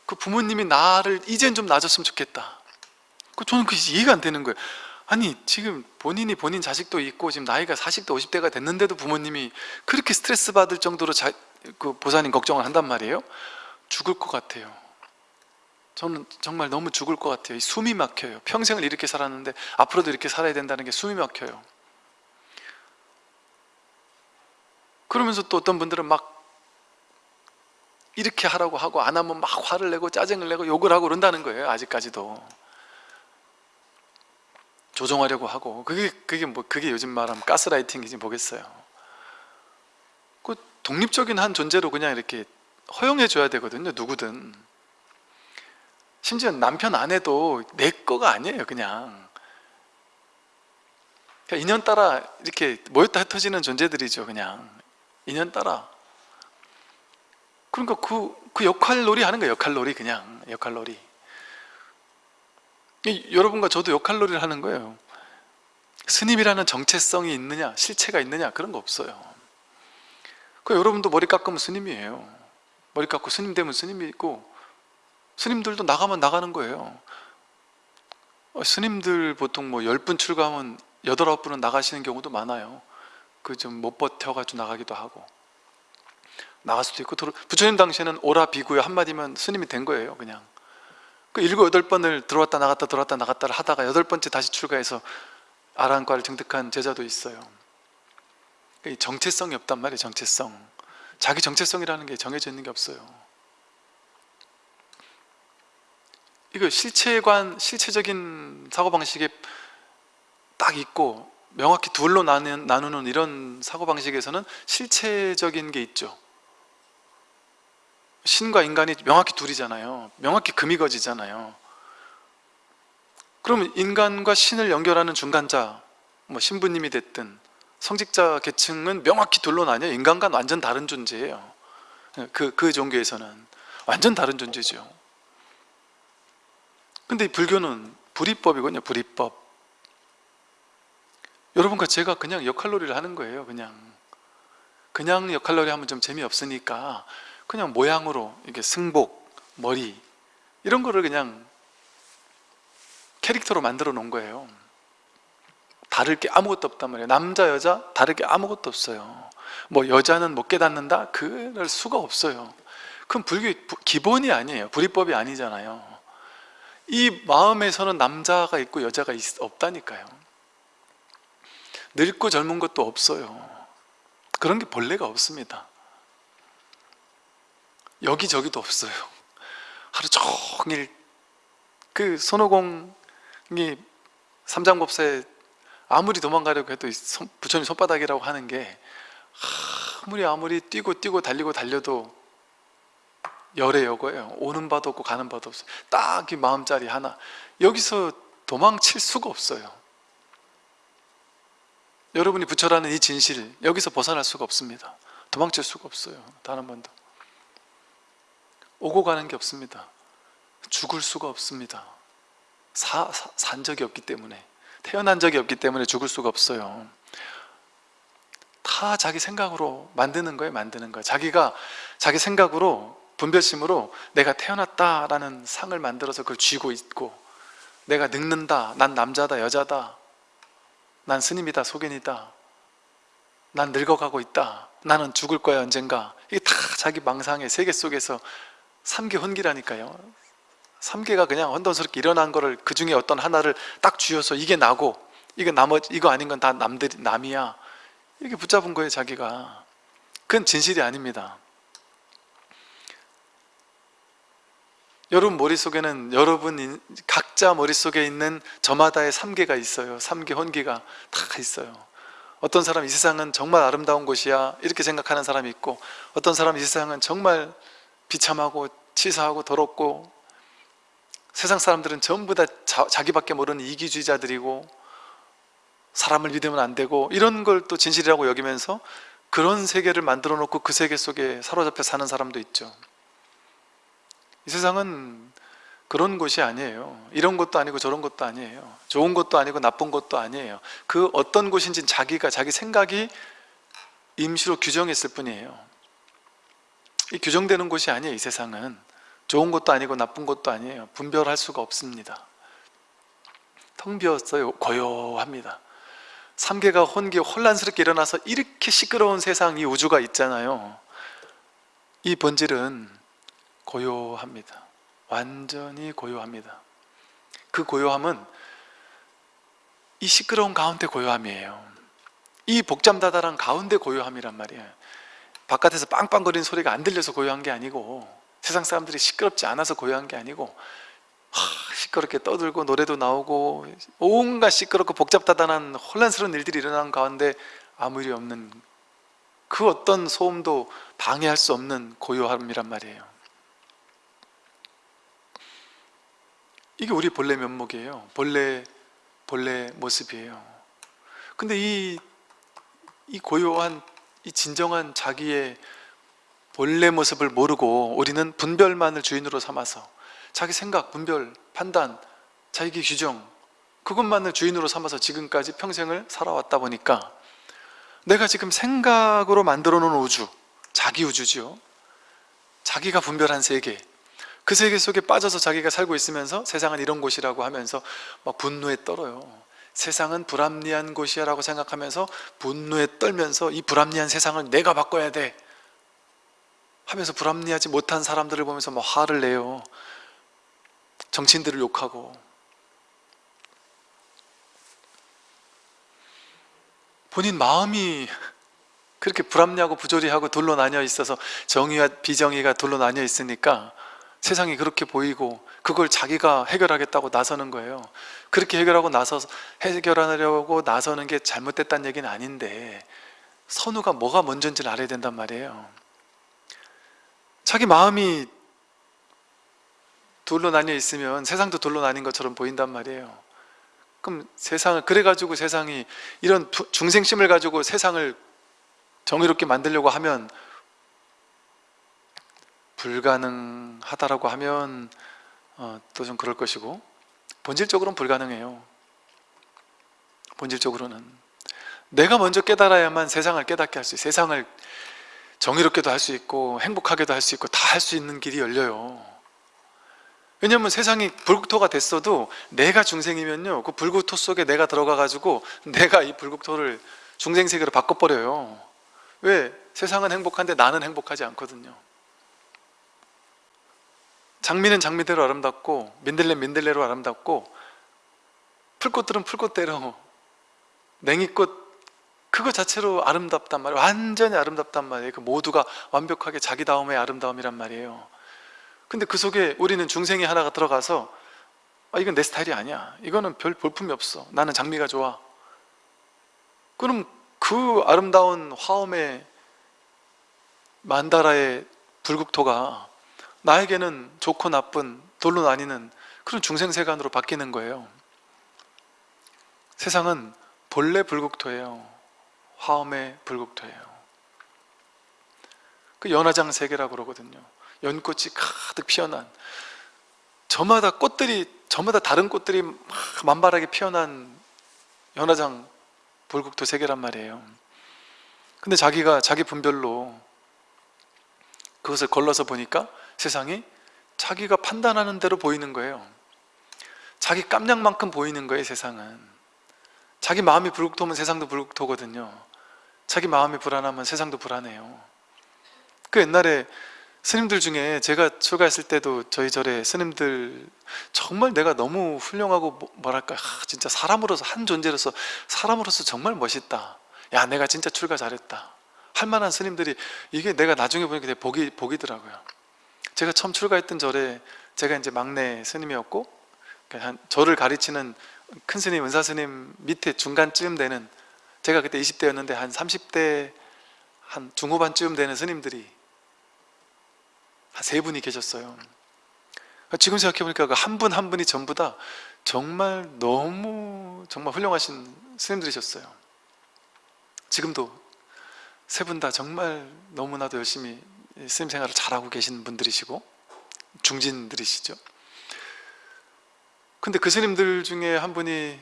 그 부모님이 나를 이젠 좀 나아졌으면 좋겠다. 그 저는 그 이해가 안 되는 거예요. 아니 지금 본인이 본인 자식도 있고 지금 나이가 40대 50대가 됐는데도 부모님이 그렇게 스트레스 받을 정도로 자, 그 보살님 걱정을 한단 말이에요? 죽을 것 같아요. 저는 정말 너무 죽을 것 같아요. 이 숨이 막혀요. 평생을 이렇게 살았는데 앞으로도 이렇게 살아야 된다는 게 숨이 막혀요 그러면서 또 어떤 분들은 막 이렇게 하라고 하고 안 하면 막 화를 내고 짜증을 내고 욕을 하고 그런다는 거예요 아직까지도 조종하려고 하고 그게 그게 뭐 그게 요즘 말하면 가스라이팅이지 뭐겠어요. 그 독립적인 한 존재로 그냥 이렇게 허용해 줘야 되거든요. 누구든. 심지어 남편 아내도 내 거가 아니에요. 그냥. 그냥 인연 따라 이렇게 모였다 흩어지는 존재들이죠. 그냥 인연 따라. 그러니까 그, 그 역할놀이 하는 거예요. 역할놀이 그냥 역할놀이. 이- 여러분과 저도 역할놀이를 하는 거예요 스님이라는 정체성이 있느냐 실체가 있느냐 그런 거 없어요 그 여러분도 머리 깎으면 스님이에요 머리 깎고 스님 되면 스님이 있고 스님들도 나가면 나가는 거예요 어, 스님들 보통 뭐 10분 출가하면 8, 9분은 나가시는 경우도 많아요 그 좀 못 버텨가지고 나가기도 하고 나갈 수도 있고 부처님 당시에는 오라 비구요 한마디면 스님이 된 거예요 그냥 그 일곱 여덟 번을 들어왔다 나갔다 들어왔다 나갔다를 하다가 여덟 번째 다시 출가해서 아란과를 증득한 제자도 있어요. 정체성이 없단 말이에요. 정체성. 자기 정체성이라는 게 정해져 있는 게 없어요. 이거 실체관, 실체적인 사고방식에 딱 있고 명확히 둘로 나누는, 이런 사고방식에서는 실체적인 게 있죠. 신과 인간이 명확히 둘이잖아요. 명확히 금이 거지잖아요. 그러면 인간과 신을 연결하는 중간자, 뭐 신부님이 됐든 성직자 계층은 명확히 둘로 나뉘어 인간과는 완전 다른 존재예요. 그, 그 종교에서는 완전 다른 존재죠. 근데 이 불교는 불이법이거든요. 불이법. 여러분과 제가 그냥 역할놀이를 하는 거예요. 그냥 그냥 역할놀이 하면 좀 재미없으니까 그냥 모양으로 이게 승복, 머리 이런 거를 그냥 캐릭터로 만들어 놓은 거예요. 다를 게 아무것도 없단 말이에요. 남자 여자 다를 게 아무것도 없어요. 뭐 여자는 못 깨닫는다 그럴 수가 없어요. 그럼 불교 기본이 아니에요. 불이법이 아니잖아요. 이 마음에서는 남자가 있고 여자가 있, 없다니까요. 늙고 젊은 것도 없어요. 그런 게 본래가 없습니다. 여기저기도 없어요. 하루 종일 그 손오공이 삼장법사에 아무리 도망가려고 해도 손, 부처님 손바닥이라고 하는 게 아무리 아무리 뛰고 뛰고 달리고 달려도 열의 여거예요. 오는 바도 없고 가는 바도 없어요. 딱 이 마음자리 하나. 여기서 도망칠 수가 없어요. 여러분이 부처라는 이 진실 여기서 벗어날 수가 없습니다. 도망칠 수가 없어요. 단 한 번도. 오고 가는 게 없습니다. 죽을 수가 없습니다. 사, 사, 산 적이 없기 때문에 태어난 적이 없기 때문에 죽을 수가 없어요. 다 자기 생각으로 만드는 거예요. 만드는 거예요. 자기가 자기 생각으로 분별심으로 내가 태어났다라는 상을 만들어서 그걸 쥐고 있고 내가 늙는다 난 남자다 여자다 난 스님이다 소견이다. 난 늙어가고 있다. 나는 죽을 거야 언젠가. 이게 다 자기 망상의 세계 속에서 삼계 혼기라니까요. 삼계가 그냥 혼돈스럽게 일어난 거를 그 중에 어떤 하나를 딱 쥐어서 이게 나고 이거 나머지 이거 아닌 건 다 남들이 남이야. 이렇게 붙잡은 거예요 자기가. 그건 진실이 아닙니다 여러분 머릿속에는 여러분 인- 각자 머릿속에 있는 저마다의 삼계가 있어요. 삼계 혼기가 다 있어요. 어떤 사람 이 세상은 정말 아름다운 곳이야. 이렇게 생각하는 사람이 있고 어떤 사람 이 세상은 정말 비참하고 치사하고 더럽고 세상 사람들은 전부 다 자, 자기밖에 모르는 이기주의자들이고 사람을 믿으면 안 되고 이런 걸 또 진실이라고 여기면서 그런 세계를 만들어 놓고 그 세계 속에 사로잡혀 사는 사람도 있죠 이 세상은 그런 곳이 아니에요. 이런 것도 아니고 저런 것도 아니에요. 좋은 것도 아니고 나쁜 것도 아니에요. 그 어떤 곳인지 자기가 자기 생각이 임시로 규정했을 뿐이에요. 이 규정되는 곳이 아니에요 이 세상은. 좋은 것도 아니고 나쁜 것도 아니에요. 분별할 수가 없습니다. 텅 비었어요. 고요합니다. 삼계가 혼기 혼란스럽게 일어나서 이렇게 시끄러운 세상 이 우주가 있잖아요. 이 본질은 고요합니다. 완전히 고요합니다. 그 고요함은 이 시끄러운 가운데 고요함이에요. 이 복잡다단한 가운데 고요함이란 말이에요. 바깥에서 빵빵거리는 소리가 안 들려서 고요한 게 아니고 세상 사람들이 시끄럽지 않아서 고요한 게 아니고 하, 시끄럽게 떠들고 노래도 나오고 온갖 시끄럽고 복잡다단한 혼란스러운 일들이 일어나는 가운데 아무 일이 없는 그 어떤 소음도 방해할 수 없는 고요함이란 말이에요 이게 우리 본래 면목이에요. 본래 본래 모습이에요. 근데 이, 이 고요한 이 진정한 자기의 본래 모습을 모르고 우리는 분별만을 주인으로 삼아서 자기 생각, 분별, 판단, 자기 규정 그것만을 주인으로 삼아서 지금까지 평생을 살아왔다 보니까 내가 지금 생각으로 만들어 놓은 우주 자기 우주지요. 자기가 분별한 세계 그 세계 속에 빠져서 자기가 살고 있으면서 세상은 이런 곳이라고 하면서 막 분노에 떨어요. 세상은 불합리한 곳이야 라고 생각하면서 분노에 떨면서 이 불합리한 세상을 내가 바꿔야 돼. 하면서 불합리하지 못한 사람들을 보면서 막 화를 내요. 정치인들을 욕하고. 본인 마음이 그렇게 불합리하고 부조리하고 둘로 나뉘어 있어서 정의와 비정의가 둘로 나뉘어 있으니까 세상이 그렇게 보이고 그걸 자기가 해결하겠다고 나서는 거예요. 그렇게 해결하고 나서 해결하려고 나서는 게 잘못됐다는 얘기는 아닌데 선우가 뭐가 먼저인지를 알아야 된단 말이에요. 자기 마음이 둘로 나뉘어 있으면 세상도 둘로 나뉜 것처럼 보인단 말이에요. 그럼 세상을 그래가지고 세상이 이런 부- 중생심을 가지고 세상을 정의롭게 만들려고 하면 불가능하다라고 하면 어, 또 좀 그럴 것이고 본질적으로는 불가능해요. 본질적으로는. 내가 먼저 깨달아야만 세상을 깨닫게 할 수 있어요 세상을 정의롭게도 할 수 있고 행복하게도 할 수 있고 다 할 수 있는 길이 열려요. 왜냐하면 세상이 불국토가 됐어도 내가 중생이면요 그 불국토 속에 내가 들어가 가지고 내가 이 불국토를 중생세계로 바꿔버려요. 왜? 세상은 행복한데 나는 행복하지 않거든요 장미는 장미대로 아름답고 민들레 민들레로 아름답고 풀꽃들은 풀꽃대로 냉이꽃 그거 자체로 아름답단 말이에요. 완전히 아름답단 말이에요. 그 모두가 완벽하게 자기다움의 아름다움이란 말이에요. 근데 그 속에 우리는 중생이 하나가 들어가서 아 이건 내 스타일이 아니야. 이거는 별 볼품이 없어. 나는 장미가 좋아. 그럼 그 아름다운 화엄의 만다라의 불국토가 나에게는 좋고 나쁜 돌로 나뉘는 그런 중생세간으로 바뀌는 거예요. 세상은 본래 불국토예요. 화엄의 불국토예요. 그 연화장 세계라고 그러거든요. 연꽃이 가득 피어난 저마다 꽃들이 저마다 다른 꽃들이 막 만발하게 피어난 연화장 불국토 세계란 말이에요. 근데 자기가 자기 분별로 그것을 걸러서 보니까 세상이 자기가 판단하는 대로 보이는 거예요. 자기 깜냥만큼 보이는 거예요 세상은. 자기 마음이 불국토면 세상도 불국토거든요. 자기 마음이 불안하면 세상도 불안해요. 그 옛날에 스님들 중에 제가 출가했을 때도 저희 절에 스님들 정말 내가 너무 훌륭하고 뭐- 뭐랄까 아, 진짜 사람으로서 한 존재로서 사람으로서 정말 멋있다. 야 내가 진짜 출가 잘했다. 할 만한 스님들이 이게 내가 나중에 보니까 되게 복이, 복이더라고요 제가 처음 출가했던 절에 제가 이제 막내 스님이었고 그러니까 한 저를 가르치는 큰 스님, 은사 스님 밑에 중간쯤 되는 제가 그때 20대였는데 한 30대 한 중후반쯤 되는 스님들이 한 세 분이 계셨어요. 지금 생각해보니까 그한분한 분이 전부 다 정말 너무 정말 훌륭하신 스님들이셨어요. 지금도 세 분 다 정말 너무나도 열심히 스님 생활을 잘하고 계신 분들이시고 중진들이시죠. 근데 그 스님들 중에 한 분이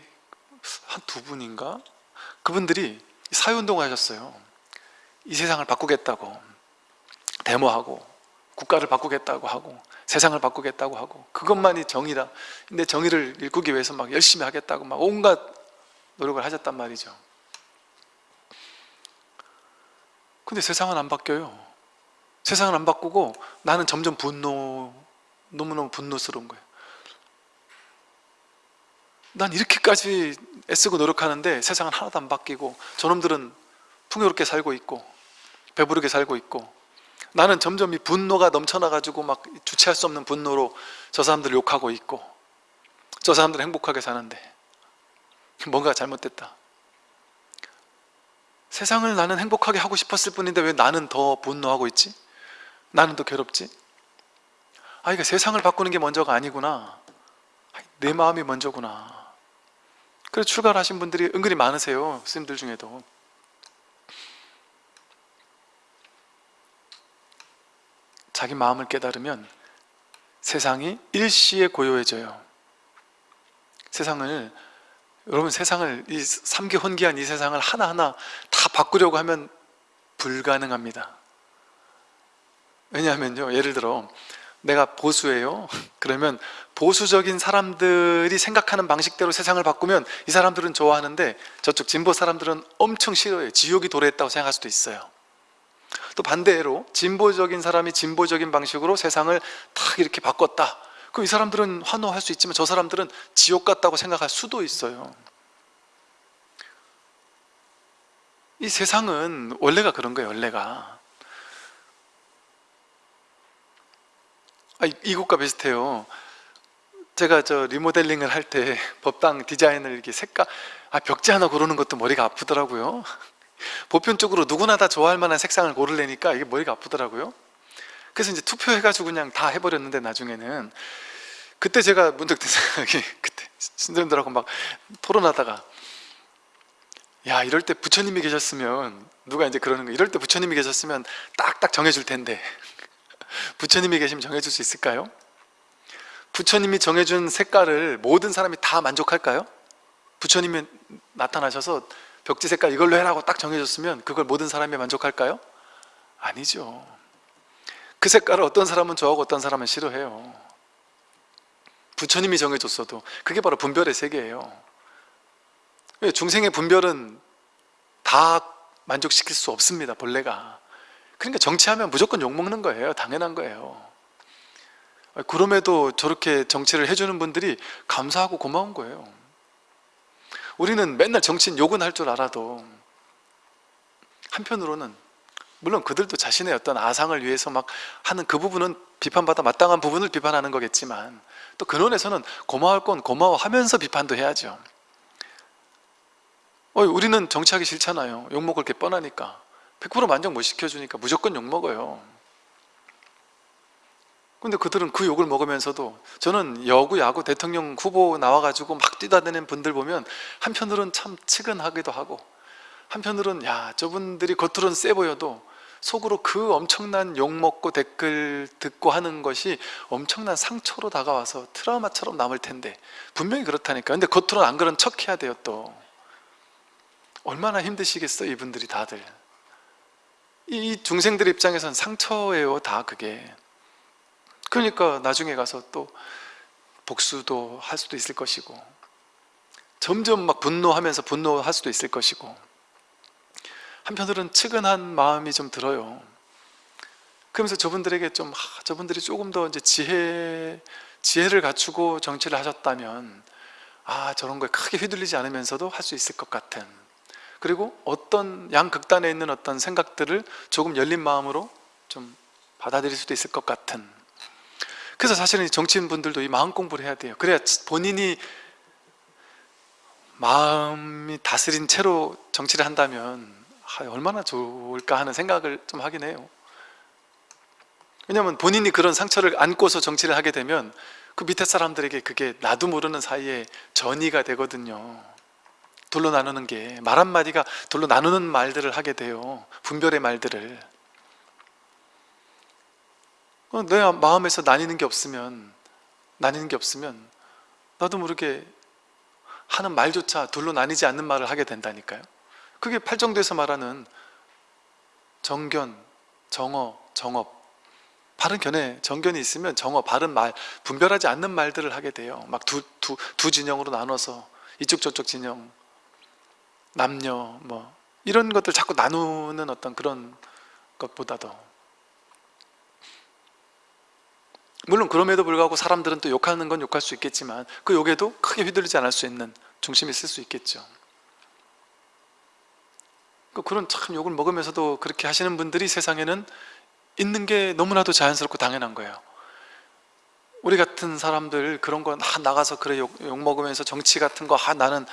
한 두 분인가? 그분들이 사회운동을 하셨어요. 이 세상을 바꾸겠다고. 데모하고 국가를 바꾸겠다고 하고 세상을 바꾸겠다고 하고 그것만이 정의다. 근데 정의를 일구기 위해서 막 열심히 하겠다고 막 온갖 노력을 하셨단 말이죠. 근데 세상은 안 바뀌어요 세상은 안 바꾸고 나는 점점 분노 너무너무 분노스러운 거예요 난 이렇게까지 애쓰고 노력하는데 세상은 하나도 안 바뀌고 저놈들은 풍요롭게 살고 있고 배부르게 살고 있고 나는 점점 이 분노가 넘쳐나가지고 막 주체할 수 없는 분노로 저 사람들을 욕하고 있고 저 사람들은 행복하게 사는데 뭔가 잘못됐다 세상을 나는 행복하게 하고 싶었을 뿐인데 왜 나는 더 분노하고 있지? 나는 더 괴롭지? 아 이게 세상을 바꾸는 게 먼저가 아니구나. 내 마음이 먼저구나. 그래서 출가를 하신 분들이 은근히 많으세요 스님들 중에도. 자기 마음을 깨달으면 세상이 일시에 고요해져요. 세상을 여러분 세상을 이 삼계 혼기한 이 세상을 하나하나 다 바꾸려고 하면 불가능합니다 왜냐하면요 예를 들어 내가 보수예요. *laughs* 그러면 보수적인 사람들이 생각하는 방식대로 세상을 바꾸면 이 사람들은 좋아하는데 저쪽 진보 사람들은 엄청 싫어해요. 지옥이 도래했다고 생각할 수도 있어요. 또 반대로 진보적인 사람이 진보적인 방식으로 세상을 탁 이렇게 바꿨다. 그럼 이 사람들은 환호할 수 있지만 저 사람들은 지옥 같다고 생각할 수도 있어요. 이 세상은 원래가 그런 거예요 원래가 아, 이- 이것과 비슷해요. 제가 저 리모델링을 할 때 *laughs* 법당 디자인을 이렇게 색깔 아 벽지 하나 고르는 것도 머리가 아프더라고요. *laughs* 보편적으로 누구나 다 좋아할 만한 색상을 고르려니까 이게 머리가 아프더라고요. 그래서 이제 투표해가지고 그냥 다 해버렸는데 나중에는 그때 제가 문득 든 생각이 *laughs* 그때 신도님들하고 막 토론하다가 야 이럴 때 부처님이 계셨으면 누가 이제 그러는 거 이럴 때 부처님이 계셨으면 딱딱 정해줄 텐데 부처님이 계시면 정해줄 수 있을까요? 부처님이 정해준 색깔을 모든 사람이 다 만족할까요? 부처님이 나타나셔서 벽지 색깔 이걸로 해라고 딱 정해줬으면 그걸 모든 사람이 만족할까요? 아니죠 그 색깔을 어떤 사람은 좋아하고 어떤 사람은 싫어해요 부처님이 정해줬어도 그게 바로 분별의 세계예요 왜? 중생의 분별은 다 만족시킬 수 없습니다 본래가 그러니까 정치하면 무조건 욕먹는 거예요. 당연한 거예요. 그럼에도 저렇게 정치를 해주는 분들이 감사하고 고마운 거예요. 우리는 맨날 정치인 욕은 할 줄 알아도 한편으로는 물론 그들도 자신의 어떤 아상을 위해서 막 하는 그 부분은 비판받아 마땅한 부분을 비판하는 거겠지만 또 근원에서는 고마울 건 고마워하면서 비판도 해야죠. 어, 우리는 정치하기 싫잖아요. 욕먹을 게 뻔하니까 100% 만족 못 시켜주니까 무조건 욕먹어요. 근데 그들은 그 욕을 먹으면서도 저는 여구 야구 대통령 후보 나와가지고 막 뛰다니는 분들 보면 한편으로는 참 측은하기도 하고 한편으로는 야 저분들이 겉으로는 세 보여도 속으로 그 엄청난 욕먹고 댓글 듣고 하는 것이 엄청난 상처로 다가와서 트라우마처럼 남을 텐데 분명히 그렇다니까 근데 겉으로는 안 그런 척 해야 돼요 또. 얼마나 힘드시겠어 이분들이 다들 이 중생들 입장에선 상처예요 다 그게. 그러니까 나중에 가서 또 복수도 할 수도 있을 것이고 점점 막 분노하면서 분노할 수도 있을 것이고 한편으로는 측은한 마음이 좀 들어요. 그러면서 저분들에게 좀 아, 저분들이 조금 더 이제 지혜 지혜를 갖추고 정치를 하셨다면 아 저런 거에 크게 휘둘리지 않으면서도 할 수 있을 것 같은 그리고 어떤 양극단에 있는 어떤 생각들을 조금 열린 마음으로 좀 받아들일 수도 있을 것 같은. 그래서 사실은 이 정치인분들도 이 마음 공부를 해야 돼요. 그래야 본인이 마음이 다스린 채로 정치를 한다면 아, 얼마나 좋을까 하는 생각을 좀 하긴 해요. 왜냐하면 본인이 그런 상처를 안고서 정치를 하게 되면 그 밑에 사람들에게 그게 나도 모르는 사이에 전이가 되거든요 둘로 나누는 게 말 한마디가 둘로 나누는 말들을 하게 돼요. 분별의 말들을. 어, 내 마음에서 나뉘는 게 없으면 나뉘는 게 없으면 나도 모르게 하는 말조차 둘로 나뉘지 않는 말을 하게 된다니까요. 그게 팔정도에서 말하는 정견, 정어, 정업. 바른 견해, 정견이 있으면 정어, 바른 말, 분별하지 않는 말들을 하게 돼요. 막 두 두, 두 진영으로 나눠서 이쪽 저쪽 진영 남녀 뭐 이런 것들 자꾸 나누는 어떤 그런 것보다도. 물론 그럼에도 불구하고 사람들은 또 욕하는 건 욕할 수 있겠지만 그 욕에도 크게 휘둘리지 않을 수 있는 중심이 있을 수 있겠죠. 그 그런 참 욕을 먹으면서도 그렇게 하시는 분들이 세상에는 있는 게 너무나도 자연스럽고 당연한 거예요. 우리 같은 사람들 그런 거 아, 나가서 그래 욕, 욕 먹으면서 정치 같은 거 아, 나는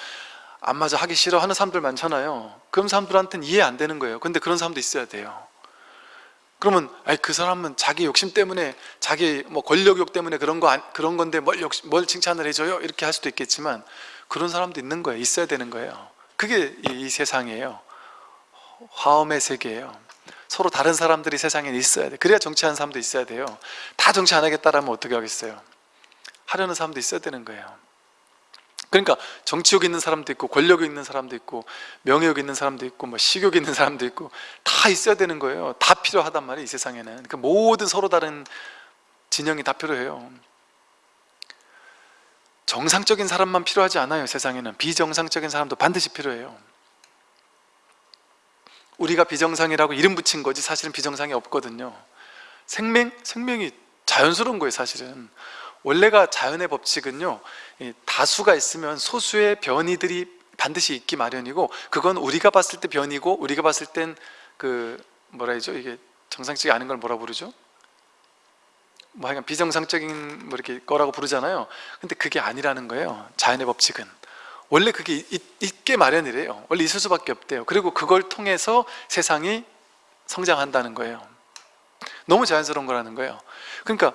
안 맞아 하기 싫어 하는 사람들 많잖아요. 그런 사람들한테는 이해 안 되는 거예요. 근데 그런 사람도 있어야 돼요. 그러면 아이 그 사람은 자기 욕심 때문에 자기 뭐 권력욕 때문에 그런 거 안, 그런 건데 뭘, 욕심, 뭘 칭찬을 해줘요? 이렇게 할 수도 있겠지만 그런 사람도 있는 거예요. 있어야 되는 거예요. 그게 이, 이 세상이에요. 화엄의 세계예요. 서로 다른 사람들이 세상에 있어야 돼. 그래야 정치하는 사람도 있어야 돼요. 다 정치 안 하겠다라면 어떻게 하겠어요? 하려는 사람도 있어야 되는 거예요 그러니까 정치욕 있는 사람도 있고 권력욕 있는 사람도 있고 명예욕 있는 사람도 있고 뭐 식욕 있는 사람도 있고 다 있어야 되는 거예요. 다 필요하단 말이에요 이 세상에는. 그 모든 서로 다른 진영이 다 필요해요. 정상적인 사람만 필요하지 않아요 세상에는. 비정상적인 사람도 반드시 필요해요. 우리가 비정상이라고 이름 붙인 거지 사실은 비정상이 없거든요. 생명? 생명이 자연스러운 거예요 사실은 원래가 자연의 법칙은요 다수가 있으면 소수의 변이들이 반드시 있기 마련이고 그건 우리가 봤을 때 변이고 우리가 봤을 땐 그 뭐라 해죠? 이게 정상적이 아닌 걸 뭐라 부르죠? 뭐 하여간 비정상적인 뭐 이렇게 거라고 부르잖아요. 근데 그게 아니라는 거예요 자연의 법칙은. 원래 그게 있, 있게 마련이래요. 원래 있을 수밖에 없대요. 그리고 그걸 통해서 세상이 성장한다는 거예요. 너무 자연스러운 거라는 거예요. 그러니까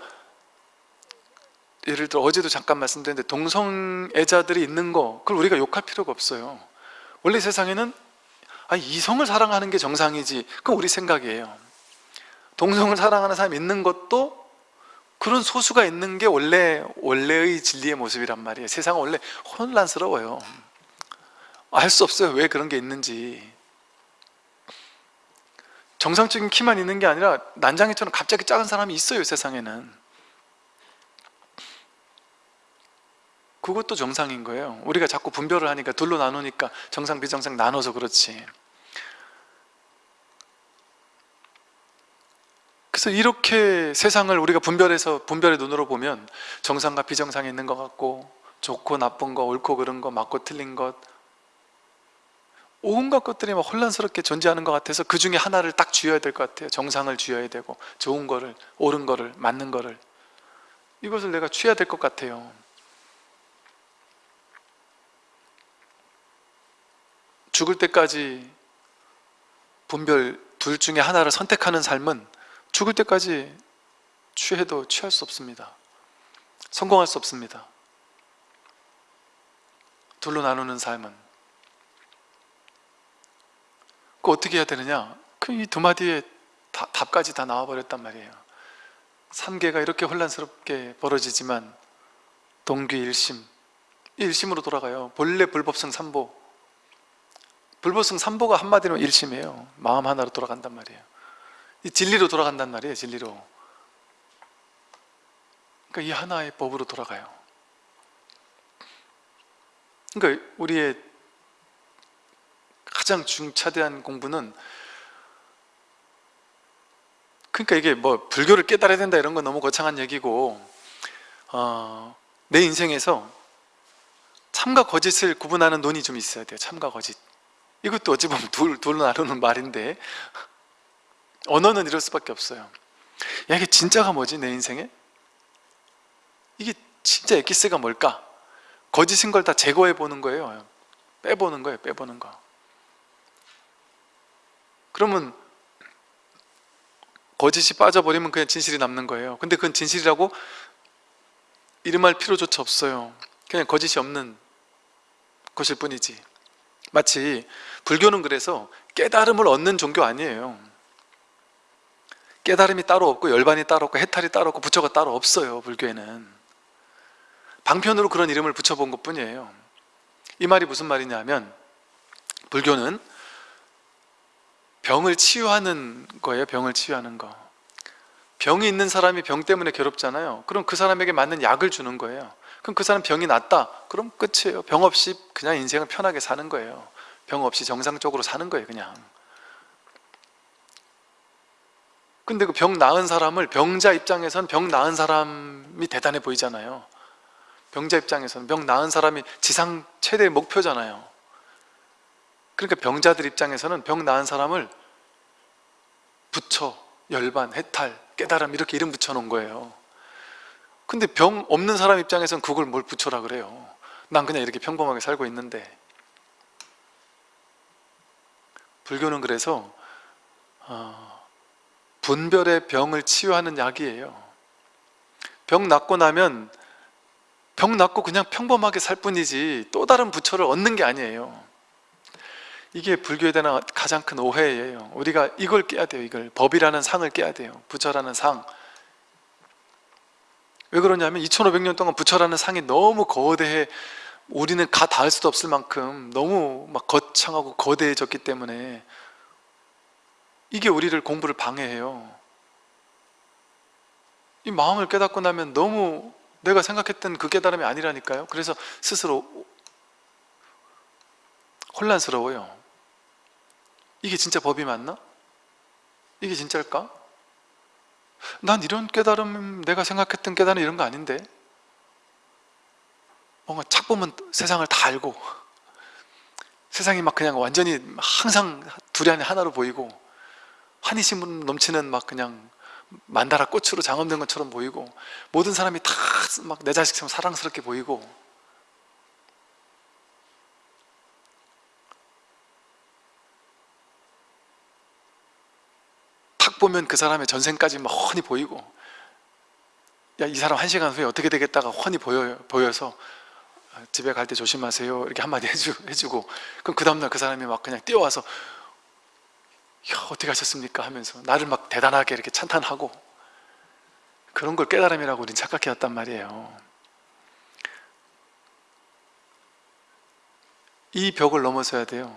예를 들어 어제도 잠깐 말씀드렸는데 동성애자들이 있는 거 그걸 우리가 욕할 필요가 없어요. 원래 세상에는 아, 이성을 사랑하는 게 정상이지. 그건 우리 생각이에요. 동성을 사랑하는 사람이 있는 것도 그런 소수가 있는 게 원래 원래의 진리의 모습이란 말이에요. 세상은 원래 혼란스러워요. 알 수 없어요. 왜 그런 게 있는지. 정상적인 키만 있는 게 아니라 난장이처럼 갑자기 작은 사람이 있어요 세상에는 그것도 정상인 거예요. 우리가 자꾸 분별을 하니까 둘로 나누니까 정상 비정상 나눠서 그렇지. 그래서 이렇게 세상을 우리가 분별해서 분별의 눈으로 보면 정상과 비정상이 있는 것 같고 좋고 나쁜 거 옳고 그른 거 맞고 틀린 것 온갖 것들이 막 혼란스럽게 존재하는 것 같아서 그 중에 하나를 딱 쥐어야 될 것 같아요. 정상을 쥐어야 되고 좋은 거를 옳은 거를 맞는 거를. 이것을 내가 취해야 될 것 같아요 죽을 때까지 분별 둘 중에 하나를 선택하는 삶은 죽을 때까지 취해도 취할 수 없습니다. 성공할 수 없습니다. 둘로 나누는 삶은 그 어떻게 해야 되느냐? 그 이 두 마디에 다, 답까지 다 나와버렸단 말이에요. 삼계가 이렇게 혼란스럽게 벌어지지만 동귀 일심 일심으로 돌아가요. 본래 불법성 삼보 불보성 삼보가 한마디로 일심이에요. 마음 하나로 돌아간단 말이에요. 이 진리로 돌아간단 말이에요 진리로. 그러니까 이 하나의 법으로 돌아가요. 그러니까 우리의 가장 중차대한 공부는 그러니까 이게 뭐 불교를 깨달아야 된다 이런 건 너무 거창한 얘기고 어, 내 인생에서 참과 거짓을 구분하는 논이 좀 있어야 돼요 참과 거짓 이것도 어찌 보면 둘, 둘 나누는 말인데 언어는 이럴 수밖에 없어요. 야 이게 진짜가 뭐지 내 인생에? 이게 진짜 엑기스가 뭘까? 거짓인 걸 다 제거해 보는 거예요. 빼보는 거예요 빼보는 거. 그러면 거짓이 빠져버리면 그냥 진실이 남는 거예요. 근데 그건 진실이라고 이름할 필요조차 없어요. 그냥 거짓이 없는 것일 뿐이지. 마치 불교는 그래서 깨달음을 얻는 종교 아니에요. 깨달음이 따로 없고 열반이 따로 없고 해탈이 따로 없고 부처가 따로 없어요 불교에는. 방편으로 그런 이름을 붙여본 것 뿐이에요. 이 말이 무슨 말이냐면 불교는 병을 치유하는 거예요 병을 치유하는 거. 병이 있는 사람이 병 때문에 괴롭잖아요. 그럼 그 사람에게 맞는 약을 주는 거예요. 그럼 그 사람 병이 낫다. 그럼 끝이에요. 병 없이 그냥 인생을 편하게 사는 거예요 병 없이 정상적으로 사는 거예요 그냥. 근데 그 병 나은 사람을 병자 입장에선 병 나은 사람이 대단해 보이잖아요. 병자 입장에서는 병 나은 사람이 지상 최대의 목표잖아요. 그러니까 병자들 입장에서는 병 나은 사람을 부처, 열반, 해탈, 깨달음 이렇게 이름 붙여놓은 거예요. 근데 병 없는 사람 입장에서는 그걸 뭘 붙여라 그래요? 난 그냥 이렇게 평범하게 살고 있는데 불교는 그래서 어, 분별의 병을 치유하는 약이에요. 병 낫고 나면 병 낫고 그냥 평범하게 살 뿐이지 또 다른 부처를 얻는 게 아니에요. 이게 불교에 대한 가장 큰 오해예요. 우리가 이걸 깨야 돼요 이걸. 법이라는 상을 깨야 돼요. 부처라는 상왜 그러냐면 2500년 동안 부처라는 상이 너무 거대해 우리는 가 닿을 수도 없을 만큼 너무 막 거창하고 거대해졌기 때문에 이게 우리를 공부를 방해해요 이 마음을 깨닫고 나면 너무 내가 생각했던 그 깨달음이 아니라니까요 그래서 스스로 혼란스러워요 이게 진짜 법이 맞나? 이게 진짜일까? 난 이런 깨달음 내가 생각했던 깨달음 이런 거 아닌데 뭔가 착 보면 세상을 다 알고 세상이 막 그냥 완전히 항상 둘이 하나로 보이고 환희심 넘치는 막 그냥 만다라 꽃으로 장엄된 것처럼 보이고 모든 사람이 다 막 내 자식처럼 사랑스럽게 보이고. 탁 보면 그 사람의 전생까지 막 훤히 보이고 야 이 사람 한 시간 후에 어떻게 되겠다가 훤히 보여, 보여서 집에 갈 때 조심하세요. 이렇게 한마디 해주, 해주 고. 그럼 그 다음날 그 사람이 막 그냥 뛰어와서 야 어떻게 하셨습니까? 하면서 나를 막 대단하게 이렇게 찬탄하고. 그런 걸 깨달음이라고 우린 착각해왔단 말이에요. 이 벽을 넘어서야 돼요.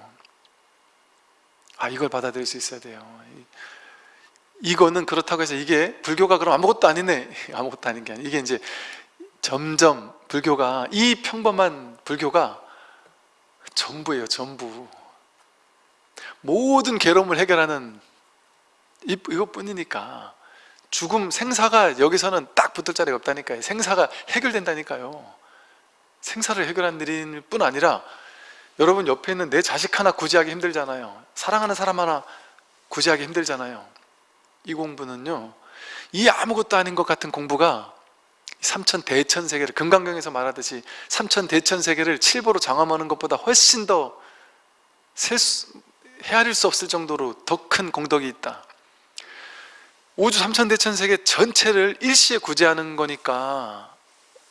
아 이걸 받아들일 수 있어야 돼요. 이거는 그렇다고 해서 이게 불교가 그럼 아무것도 아니네. *laughs* 아무것도 아닌 게 아니라 이게 이제 점점 불교가 이 평범한 불교가 전부예요 전부. 모든 괴로움을 해결하는 이것뿐이니까. 죽음 생사가 여기서는 딱 붙을 자리가 없다니까요. 생사가 해결된다니까요. 생사를 해결하는 일일 뿐 아니라 여러분 옆에 있는 내 자식 하나 구제하기 힘들잖아요. 사랑하는 사람 하나 구제하기 힘들잖아요. 이 공부는요 이 아무것도 아닌 것 같은 공부가 삼천 대천 세계를 금강경에서 말하듯이 삼천 대천 세계를 칠보로 장엄하는 것보다 훨씬 더 수, 헤아릴 수 없을 정도로 더 큰 공덕이 있다. 우주 삼천 대천 세계 전체를 일시에 구제하는 거니까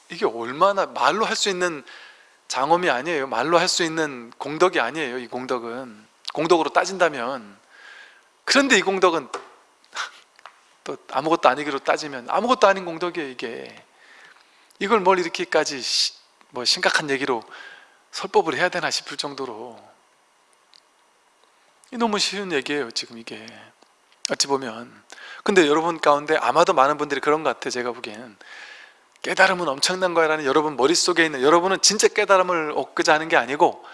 이게 얼마나 말로 할 수 있는 장엄이 아니에요. 말로 할 수 있는 공덕이 아니에요 이 공덕은. 공덕으로 따진다면. 그런데 이 공덕은 *laughs* 또 아무것도 아니기로 따지면 아무것도 아닌 공덕이에요 이게 이걸 뭘 이렇게까지 뭐 심각한 얘기로 설법을 해야 되나 싶을 정도로. 너무 쉬운 얘기예요 지금 이게. 어찌 보면. 근데 여러분 가운데 아마도 많은 분들이 그런 것 같아요 제가 보기에는 깨달음은 엄청난 거야 라는 여러분 머릿속에 있는 여러분은 진짜 깨달음을 얻고자 하는 게 아니고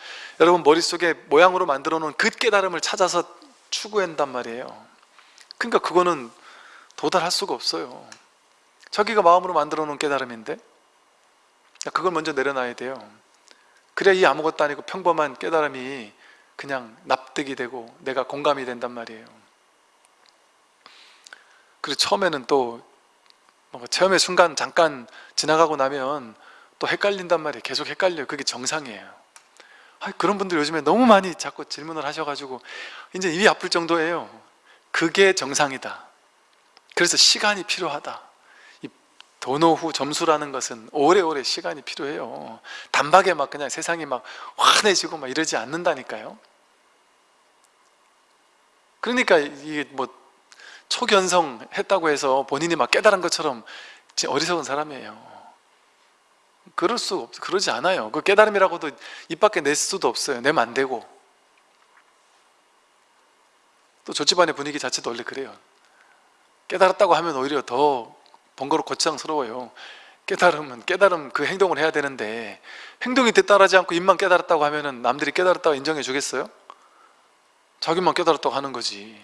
여러분 머릿속에 모양으로 만들어 놓은 그 깨달음을 찾아서 추구한단 말이에요. 그러니까 그거는 도달할 수가 없어요. 자기가 마음으로 만들어 놓은 깨달음인데 그걸 먼저 내려놔야 돼요. 그래야 이 아무것도 아니고 평범한 깨달음이 그냥 납득이 되고 내가 공감이 된단 말이에요. 그리고 처음에는 또 체험의 순간 잠깐 지나가고 나면 또 헷갈린단 말이에요. 계속 헷갈려요. 그게 정상이에요. 아, 그런 분들 요즘에 너무 많이 자꾸 질문을 하셔가지고 이제 입이 아플 정도예요. 그게 정상이다. 그래서 시간이 필요하다. 이 도노후 점수라는 것은 오래오래 시간이 필요해요. 단박에 막 그냥 세상이 막 환해지고 막 이러지 않는다니까요. 그러니까 이게 뭐 초견성 했다고 해서 본인이 막 깨달은 것처럼 어리석은 사람이에요. 그럴 수 없, 그러지 않아요. 그 깨달음이라고도 입 밖에 낼 수도 없어요. 내면 안 되고. 또 저 집안의 분위기 자체도 원래 그래요. 깨달았다고 하면 오히려 더 번거롭고 거창스러워요. 깨달으면 깨달음 그 행동을 해야 되는데 행동이 따라하지 않고 입만 깨달았다고 하면 남들이 깨달았다고 인정해 주겠어요? 자기만 깨달았다고 하는 거지.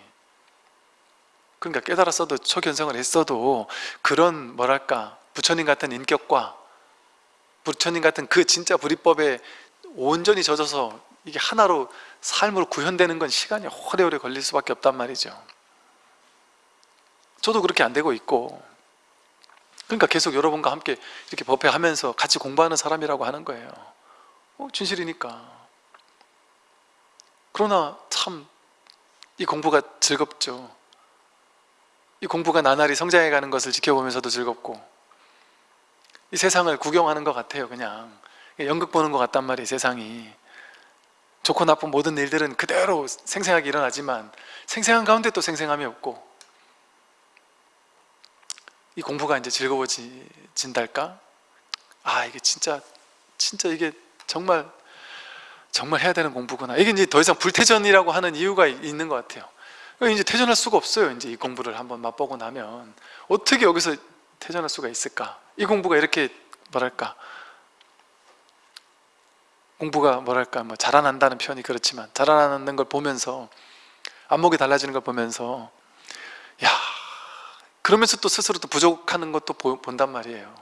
그러니까 깨달았어도 초견성을 했어도 그런 뭐랄까 부처님 같은 인격과 부처님 같은 그 진짜 불이법에 온전히 젖어서 이게 하나로 삶으로 구현되는 건 시간이 오래오래 걸릴 수밖에 없단 말이죠. 저도 그렇게 안 되고 있고 그러니까 계속 여러분과 함께 이렇게 법회 하면서 같이 공부하는 사람이라고 하는 거예요. 어, 진실이니까. 그러나 참 이 공부가 즐겁죠. 이 공부가 나날이 성장해 가는 것을 지켜보면서도 즐겁고 이 세상을 구경하는 것 같아요 그냥. 연극 보는 것 같단 말이에요 세상이. 좋고 나쁜 모든 일들은 그대로 생생하게 일어나지만 생생한 가운데 또 생생함이 없고 이 공부가 이제 즐거워진달까? 아 이게 진짜 진짜 이게 정말 정말 해야 되는 공부구나. 이게 이제 더 이상 불태전이라고 하는 이유가 있는 것 같아요. 이제 퇴전할 수가 없어요 이제 이 공부를 한번 맛보고 나면. 어떻게 여기서 퇴전할 수가 있을까? 이 공부가 이렇게 뭐랄까? 공부가 뭐랄까? 뭐 자라난다는 표현이 그렇지만 자라나는 걸 보면서 안목이 달라지는 걸 보면서 야 그러면서 또 스스로 또 부족하는 것도 보, 본단 말이에요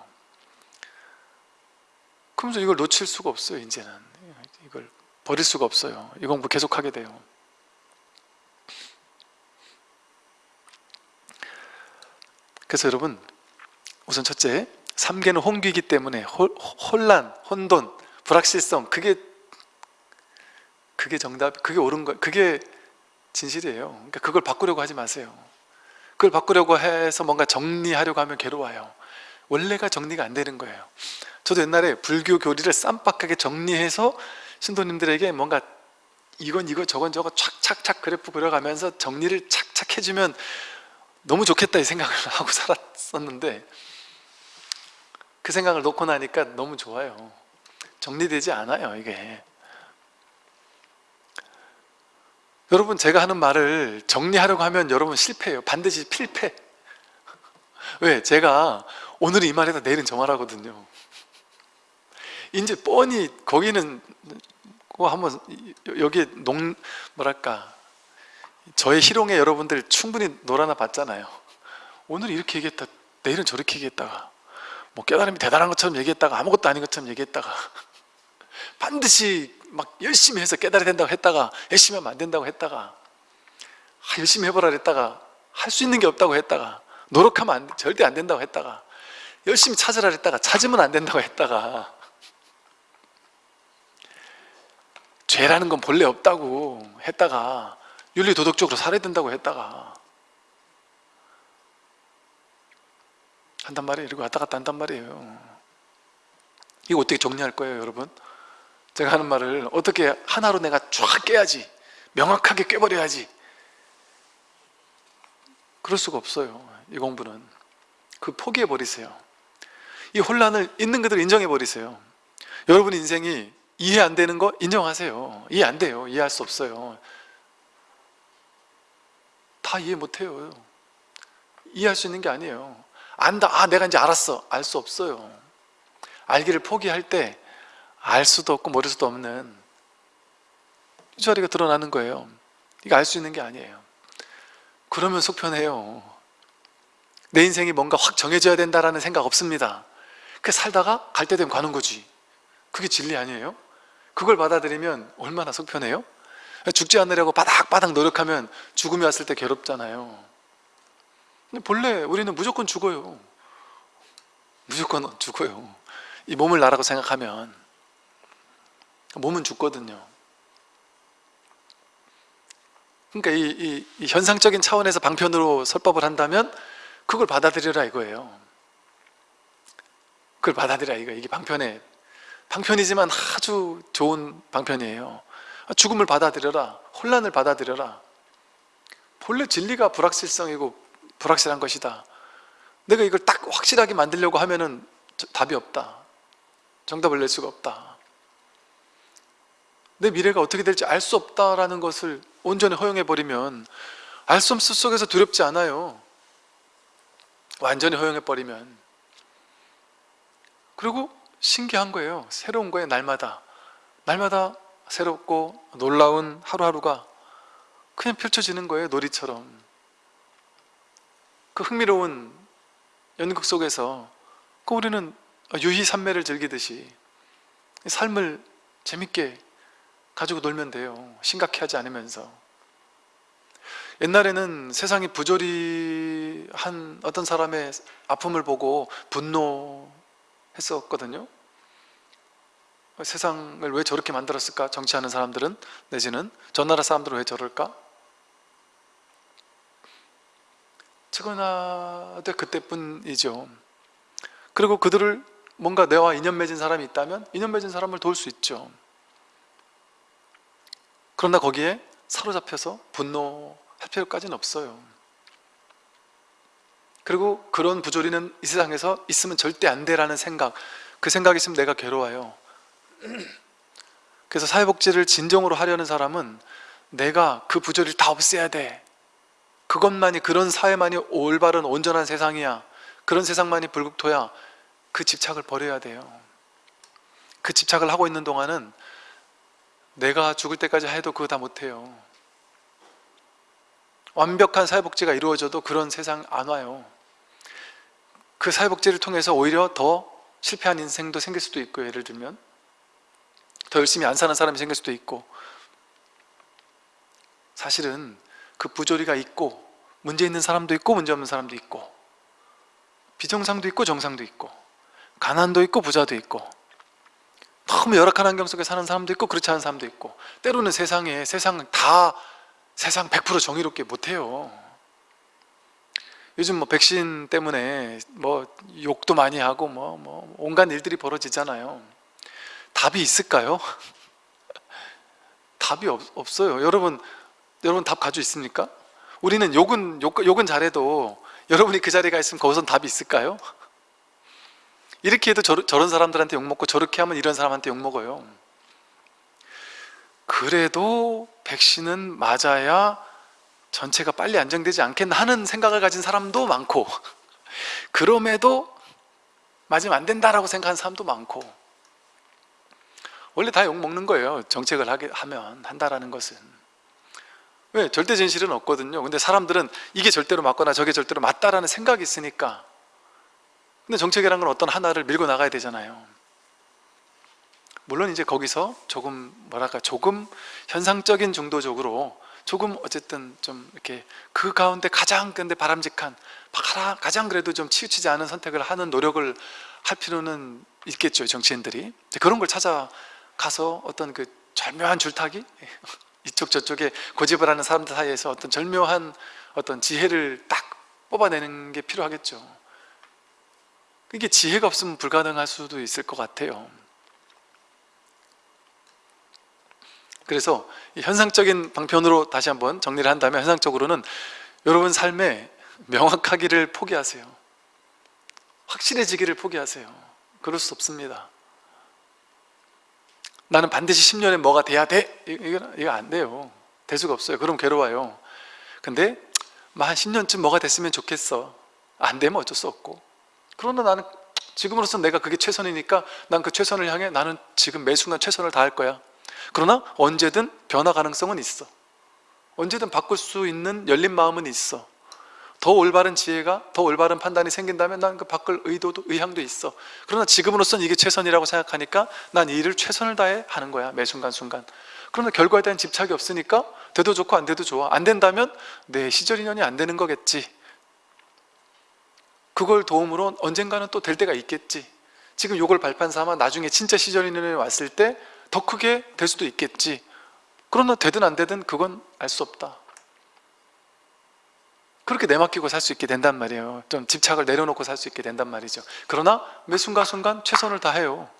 그러면서 이걸 놓칠 수가 없어요 이제는 이걸 버릴 수가 없어요 이 공부 계속하게 돼요 그래서 여러분 우선 첫째 삼계는 홍기이기 때문에 홀, 혼란, 혼돈, 불확실성 그게 그게 정답, 그게 옳은 거, 그게 진실이에요. 그러니까 그걸 바꾸려고 하지 마세요. 그걸 바꾸려고 해서 뭔가 정리하려고 하면 괴로워요. 원래가 정리가 안 되는 거예요. 저도 옛날에 불교 교리를 쌈박하게 정리해서 신도님들에게 뭔가 이건 이거 저건 저거 착착착 그래프 그려가면서 정리를 착착 해주면 너무 좋겠다 이 생각을 *laughs* 하고 살았었는데 그 생각을 놓고 나니까 너무 좋아요 정리되지 않아요 이게 여러분 제가 하는 말을 정리하려고 하면 여러분 실패해요. 반드시 필패. 왜? 제가 오늘 이 말에다 내일은 저 말하거든요. 이제 뻔히 거기는 뭐 한번 여기 농 뭐랄까 저의 희롱에 여러분들 충분히 놀아나 봤잖아요. 오늘 이렇게 얘기했다 내일은 저렇게 얘기했다가 뭐 깨달음이 대단한 것처럼 얘기했다가 아무것도 아닌 것처럼 얘기했다가 반드시 막 열심히 해서 깨달아야 된다고 했다가 열심히 하면 안 된다고 했다가 아, 열심히 해보라 했다가 할 수 있는 게 없다고 했다가 노력하면 안, 절대 안 된다고 했다가 열심히 찾으라 했다가 찾으면 안 된다고 했다가 죄라는 건 본래 없다고 했다가 윤리 도덕적으로 살아야 된다고 했다가 한단 말이에요 이러고 왔다 갔다 한단 말이에요 이거 어떻게 정리할 거예요 여러분? 제가 하는 말을 어떻게 하나로 내가 쫙 깨야지 명확하게 깨버려야지. 그럴 수가 없어요 이 공부는. 그 포기해 버리세요. 이 혼란을 있는 그대로 인정해 버리세요. 여러분 인생이 이해 안 되는 거 인정하세요. 이해 안 돼요. 이해할 수 없어요. 다 이해 못해요. 이해할 수 있는 게 아니에요. 안다. 아 내가 이제 알았어. 알 수 없어요. 알기를 포기할 때 알 수도 없고 모를 수도 없는 이 자리가 드러나는 거예요. 이거 알 수 있는 게 아니에요. 그러면 속편해요. 내 인생이 뭔가 확 정해져야 된다라는 생각 없습니다. 그 살다가 갈 때 되면 가는 거지. 그게 진리 아니에요? 그걸 받아들이면 얼마나 속편해요? 죽지 않으려고 바닥바닥 노력하면 죽음이 왔을 때 괴롭잖아요. 근데 본래 우리는 무조건 죽어요. 무조건 죽어요. 이 몸을 나라고 생각하면 몸은 죽거든요. 그러니까 이, 이, 이 현상적인 차원에서 방편으로 설법을 한다면 그걸 받아들여라 이거예요. 그걸 받아들여라 이거. 이게 방편에 방편이지만 아주 좋은 방편이에요. 죽음을 받아들여라. 혼란을 받아들여라. 본래 진리가 불확실성이고 불확실한 것이다. 내가 이걸 딱 확실하게 만들려고 하면은 답이 없다. 정답을 낼 수가 없다 내 미래가 어떻게 될지 알 수 없다라는 것을 온전히 허용해버리면 알 수 없을 속에서 두렵지 않아요. 완전히 허용해버리면. 그리고 신기한 거예요. 새로운 거예요 날마다. 날마다 새롭고 놀라운 하루하루가 그냥 펼쳐지는 거예요 놀이처럼. 그 흥미로운 연극 속에서 그 우리는 유희산매를 즐기듯이 삶을 재밌게 가지고 놀면 돼요. 심각해 하지 않으면서. 옛날에는 세상이 부조리한 어떤 사람의 아픔을 보고 분노했었거든요. 세상을 왜 저렇게 만들었을까? 정치하는 사람들은 내지는 저 나라 사람들은 왜 저럴까? 최근화돼 그때뿐이죠. 그리고 그들을 뭔가 내와 인연 맺은 사람이 있다면 인연 맺은 사람을 도울 수 있죠 그러나 거기에 사로잡혀서 분노할 필요까지는 없어요. 그리고 그런 부조리는 이 세상에서 있으면 절대 안 돼라는 생각 그 생각이 있으면 내가 괴로워요. 그래서 사회복지를 진정으로 하려는 사람은 내가 그 부조리를 다 없애야 돼. 그것만이 그런 사회만이 올바른 온전한 세상이야. 그런 세상만이 불국토야. 그 집착을 버려야 돼요. 그 집착을 하고 있는 동안은 내가 죽을 때까지 해도 그거 다 못해요. 완벽한 사회복지가 이루어져도 그런 세상 안 와요. 그 사회복지를 통해서 오히려 더 실패한 인생도 생길 수도 있고 예를 들면. 더 열심히 안 사는 사람이 생길 수도 있고. 사실은 그 부조리가 있고 문제 있는 사람도 있고 문제 없는 사람도 있고. 비정상도 있고 정상도 있고. 가난도 있고 부자도 있고 너무 열악한 환경 속에 사는 사람도 있고 그렇지 않은 사람도 있고 때로는 세상에 세상 다 세상 100% 정의롭게 못해요 요즘 뭐 백신 때문에 뭐 욕도 많이 하고 뭐, 뭐 온갖 일들이 벌어지잖아요 답이 있을까요? *laughs* 답이 없, 없어요 여러분 여러분 답 가지고 있습니까? 우리는 욕은 욕, 욕은 잘해도 여러분이 그 자리에 가 있으면 거기선 답이 있을까요? 이렇게 해도 저, 저런 사람들한테 욕먹고 저렇게 하면 이런 사람한테 욕먹어요. 그래도 백신은 맞아야 전체가 빨리 안정되지 않겠나 하는 생각을 가진 사람도 많고 *laughs* 그럼에도 맞으면 안 된다라고 생각하는 사람도 많고 원래 다 욕먹는 거예요. 정책을 하게 하면 한다라는 것은. 왜? 절대 진실은 없거든요. 근데 사람들은 이게 절대로 맞거나 저게 절대로 맞다라는 생각이 있으니까 근데 정책이라는 건 어떤 하나를 밀고 나가야 되잖아요. 물론 이제 거기서 조금 뭐랄까 조금 현상적인 정도적으로 조금 어쨌든 좀 이렇게 그 가운데 가장 근데 바람직한 가장 그래도 좀 치우치지 않은 선택을 하는 노력을 할 필요는 있겠죠 정치인들이. 그런 걸 찾아가서 어떤 그 절묘한 줄타기? *laughs* 이쪽 저쪽에 고집을 하는 사람들 사이에서 어떤 절묘한 어떤 지혜를 딱 뽑아내는 게 필요하겠죠 이게 지혜가 없으면 불가능할 수도 있을 것 같아요. 그래서 현상적인 방편으로 다시 한번 정리를 한다면 현상적으로는 여러분 삶에 명확하기를 포기하세요. 확실해지기를 포기하세요. 그럴 수 없습니다. 나는 반드시 10년에 뭐가 돼야 돼? 이거, 이거 안 돼요. 될 수가 없어요. 그럼 괴로워요. 근데 한 10년쯤 뭐가 됐으면 좋겠어. 안 되면 어쩔 수 없고 그러나 나는 지금으로서 내가 그게 최선이니까 난 그 최선을 향해 나는 지금 매 순간 최선을 다할 거야. 그러나 언제든 변화 가능성은 있어. 언제든 바꿀 수 있는 열린 마음은 있어. 더 올바른 지혜가 더 올바른 판단이 생긴다면 난 그 바꿀 의도도 의향도 있어. 그러나 지금으로서는 이게 최선이라고 생각하니까 난 이 일을 최선을 다해 하는 거야 매 순간순간. 그러나 결과에 대한 집착이 없으니까 돼도 좋고 안 돼도 좋아. 안 된다면 내 시절 인연이 안 되는 거겠지 그걸 도움으로 언젠가는 또 될 때가 있겠지. 지금 요걸 발판 삼아 나중에 진짜 시절 인연이 왔을 때 더 크게 될 수도 있겠지. 그러나 되든 안 되든 그건 알 수 없다. 그렇게 내맡기고 살 수 있게 된단 말이에요. 좀 집착을 내려놓고 살 수 있게 된단 말이죠. 그러나 매 순간순간 최선을 다해요.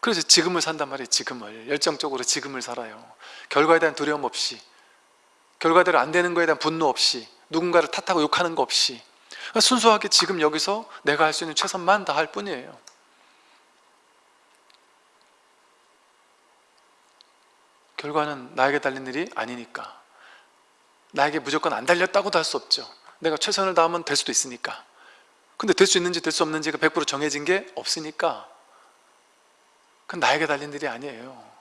그래서 지금을 산단 말이에요 지금을. 열정적으로 지금을 살아요. 결과에 대한 두려움 없이 결과대로 안 되는 거에 대한 분노 없이 누군가를 탓하고 욕하는 거 없이 순수하게 지금 여기서 내가 할 수 있는 최선만 다할 뿐이에요. 결과는 나에게 달린 일이 아니니까. 나에게 무조건 안 달렸다고도 할 수 없죠. 내가 최선을 다하면 될 수도 있으니까. 근데 될 수 있는지 될 수 없는지가 100% 정해진 게 없으니까 그건 나에게 달린 일이 아니에요.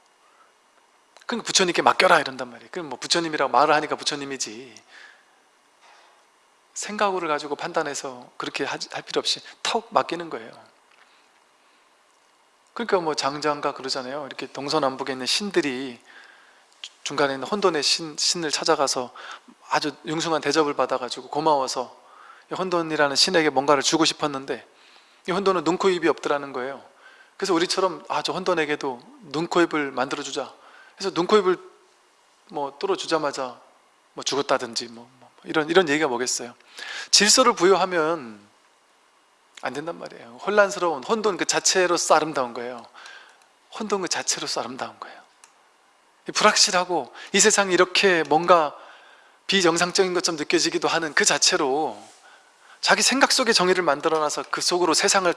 그러니까 부처님께 맡겨라 이런단 말이에요. 그럼 뭐 부처님이라고 말을 하니까 부처님이지 생각으로 가지고 판단해서 그렇게 할 필요 없이 턱 맡기는 거예요. 그러니까 뭐 장장가 그러잖아요. 이렇게 동서남북에 있는 신들이 중간에 있는 혼돈의 신, 신을 찾아가서 아주 융숭한 대접을 받아가지고 고마워서 이 혼돈이라는 신에게 뭔가를 주고 싶었는데 이 혼돈은 눈, 코, 입이 없더라는 거예요. 그래서 우리처럼 아 저 혼돈에게도 눈, 코, 입을 만들어주자. 그래서 눈, 코, 입을 뭐 뚫어주자마자 뭐 죽었다든지 뭐, 뭐 이런 이런 얘기가 뭐겠어요? 질서를 부여하면 안 된단 말이에요. 혼란스러운 혼돈 그 자체로서 아름다운 거예요. 혼돈 그 자체로서 아름다운 거예요. 불확실하고 이 세상이 이렇게 뭔가 비정상적인 것처럼 느껴지기도 하는 그 자체로 자기 생각 속의 정의를 만들어놔서 그 속으로 세상을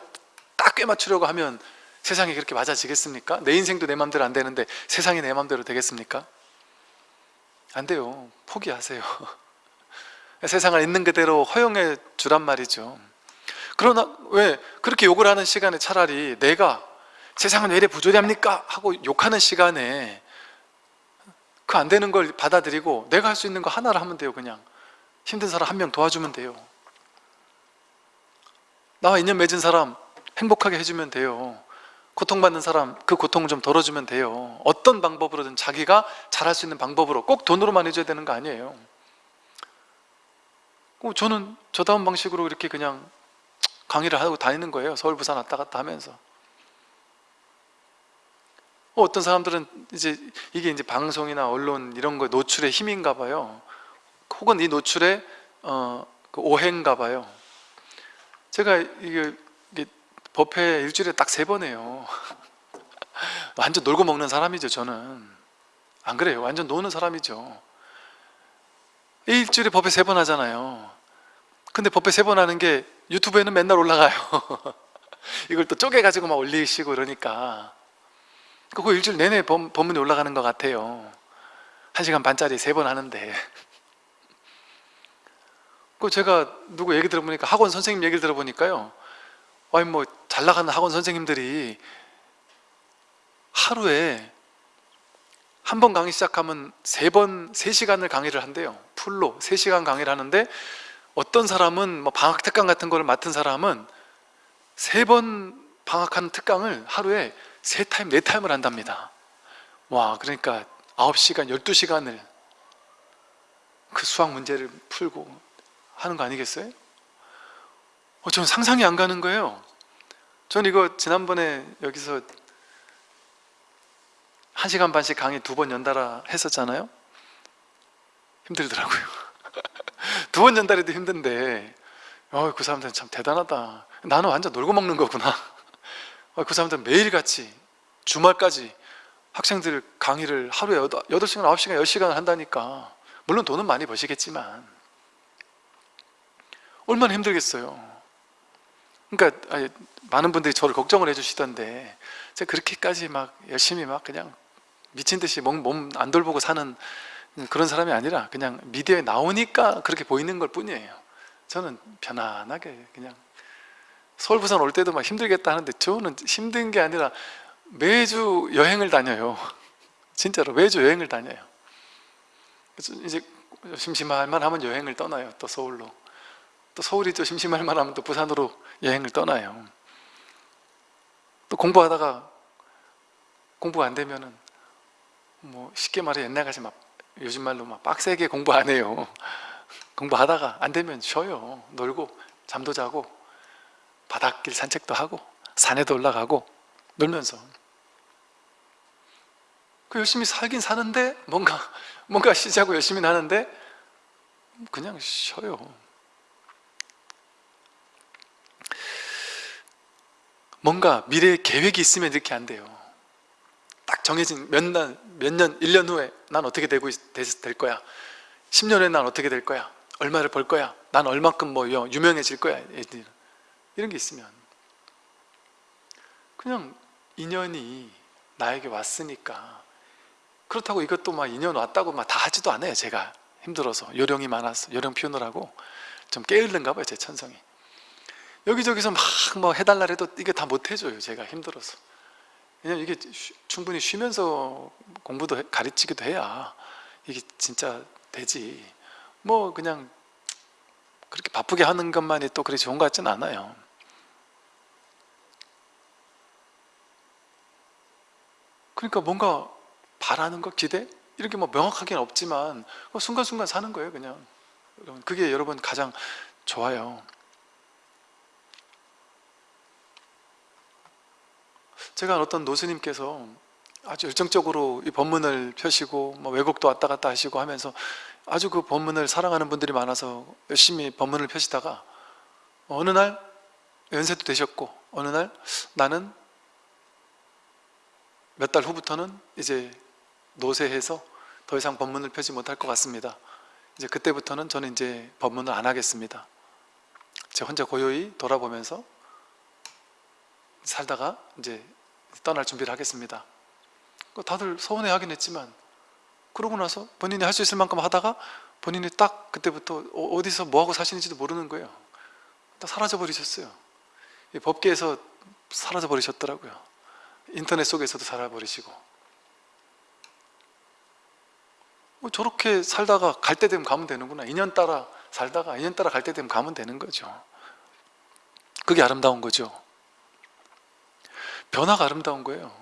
딱 꿰맞추려고 하면 세상이 그렇게 맞아지겠습니까? 내 인생도 내 맘대로 안 되는데 세상이 내 맘대로 되겠습니까? 안 돼요. 포기하세요 *laughs* 세상을 있는 그대로 허용해 주란 말이죠. 그러나 왜 그렇게 욕을 하는 시간에 차라리 내가 세상은 왜 이래 부조리합니까? 하고 욕하는 시간에 그 안 되는 걸 받아들이고 내가 할 수 있는 거 하나를 하면 돼요 그냥. 힘든 사람 한 명 도와주면 돼요. 나와 인연 맺은 사람 행복하게 해주면 돼요. 고통받는 사람 그 고통을 좀 덜어주면 돼요. 어떤 방법으로든 자기가 잘할 수 있는 방법으로 꼭 돈으로만 해줘야 되는 거 아니에요. 어, 저는 저다운 방식으로 이렇게 그냥 강의를 하고 다니는 거예요. 서울 부산 왔다 갔다 하면서. 어, 어떤 사람들은 이제 이게 이제 방송이나 언론 이런 거 노출의 힘인가 봐요. 혹은 이 노출의 어, 그 오해인가 봐요. 제가 이게 법회 일주일에 딱 세 번 해요. *laughs* 완전 놀고 먹는 사람이죠 저는. 안 그래요? 완전 노는 사람이죠. 일주일에 법회 세 번 하잖아요 근데 법회 세 번 하는 게 유튜브에는 맨날 올라가요. *laughs* 이걸 또 쪼개가지고 막 올리시고 그러니까. 그거 일주일 내내 법, 법문이 올라가는 것 같아요. 한 시간 반짜리 세 번 하는데. *laughs* 그 제가 누구 얘기 들어보니까 학원 선생님 얘기를 들어보니까요. 아니 뭐 잘 나가는 학원 선생님들이 하루에 한 번 강의 시작하면 세 번, 세 시간을 강의를 한대요. full로 세 시간 강의를 하는데 어떤 사람은 뭐 방학 특강 같은 거를 맡은 사람은 세 번 방학하는 특강을 하루에 세 타임, 네 타임을 한답니다. 와 그러니까 9시간, 12시간을 그 수학 문제를 풀고 하는 거 아니겠어요? 어, 저는 상상이 안 가는 거예요. 전 이거 지난번에 여기서 한 시간 반씩 강의 두 번 연달아 했었잖아요. 힘들더라고요 두번 연달아도 힘든데. 어, 그 사람들은 참 대단하다. 나는 완전 놀고 먹는 거구나. 어, 그 사람들은 매일같이 주말까지 학생들 강의를 하루에 8시간, 9시간, 10시간을 한다니까. 물론 돈은 많이 버시겠지만. 얼마나 힘들겠어요. 그러니까 아니, 많은 분들이 저를 걱정을 해주시던데 제가 그렇게까지 막 열심히 막 그냥 미친 듯이 몸 안 돌보고 사는 그런 사람이 아니라 그냥 미디어에 나오니까 그렇게 보이는 걸 뿐이에요. 저는 편안하게 그냥 서울 부산 올 때도 막 힘들겠다 하는데 저는 힘든 게 아니라 매주 여행을 다녀요. *laughs* 진짜로 매주 여행을 다녀요. 이제 심심할 만 하면 여행을 떠나요 또 서울로. 또 서울이 또 심심할 만 하면 또 부산으로 여행을 떠나요. 또 공부하다가 공부가 안 되면은 뭐 쉽게 말해 옛날 같이 막 요즘 말로 막 빡세게 공부 안 해요. *laughs* 공부하다가 안 되면 쉬어요. 놀고 잠도 자고 바닷길 산책도 하고 산에도 올라가고 놀면서. 그 열심히 살긴 사는데 뭔가 *laughs* 뭔가 쉬자고 열심히 하는데 그냥 쉬어요. 뭔가 미래에 계획이 있으면 이렇게 안 돼요 딱 정해진 몇 년, 몇 년, 1년 후에 난 어떻게 되고 있- 될- 될 거야? 10년 후에 난 어떻게 될 거야? 얼마를 벌 거야? 난 얼만큼 뭐 유- 유명해질 거야. 이런 게 있으면. 그냥 인연이 나에게 왔으니까 그렇다고 이것도 막 인연 왔다고 막 다 하지도 않아요 제가. 힘들어서. 요령이 많아서 요령 피우느라고. 좀 게을른가 봐요 제 천성이. 여기저기서 막 뭐 해달라 해도 이게 다 못 해줘요 제가 힘들어서 왜냐면 이게 쉬- 충분히 쉬면서 공부도 해- 가르치기도 해야 이게 진짜 되지. 뭐 그냥 그렇게 바쁘게 하는 것만이 또 그리 좋은 것 같지는 않아요. 그러니까 뭔가 바라는 것, 기대? 이렇게 뭐 명확하게는 없지만 뭐 순간순간 사는 거예요 그냥. 그게 여러분 가장 좋아요 제가 어떤 노스님께서 아주 열정적으로 이 법문을 펴시고 뭐 외국도 왔다 갔다 하시고 하면서 아주 그 법문을 사랑하는 분들이 많아서 열심히 법문을 펴시다가 어느 날 연세도 되셨고 어느 날 나는 몇 달 후부터는 이제 노쇠해서 더 이상 법문을 펴지 못할 것 같습니다. 이제 그때부터는 저는 이제 법문을 안 하겠습니다. 제 혼자 고요히 돌아보면서 살다가 이제 떠날 준비를 하겠습니다. 그 다들 서운해 하긴 했지만 그러고 나서 본인이 할 수 있을 만큼 하다가 본인이 딱 그때부터 어- 어디서 뭐하고 사시는지도 모르는 거예요. 딱 사라져 버리셨어요. 이 법계에서 사라져 버리셨더라고요. 인터넷 속에서도 살아버리시고. 뭐 저렇게 살다가 갈 때 되면 가면 되는구나. 인연 따라 살다가 인연 따라 갈 때 되면 가면 되는 거죠. 그게 아름다운 거죠 변화가 아름다운 거예요.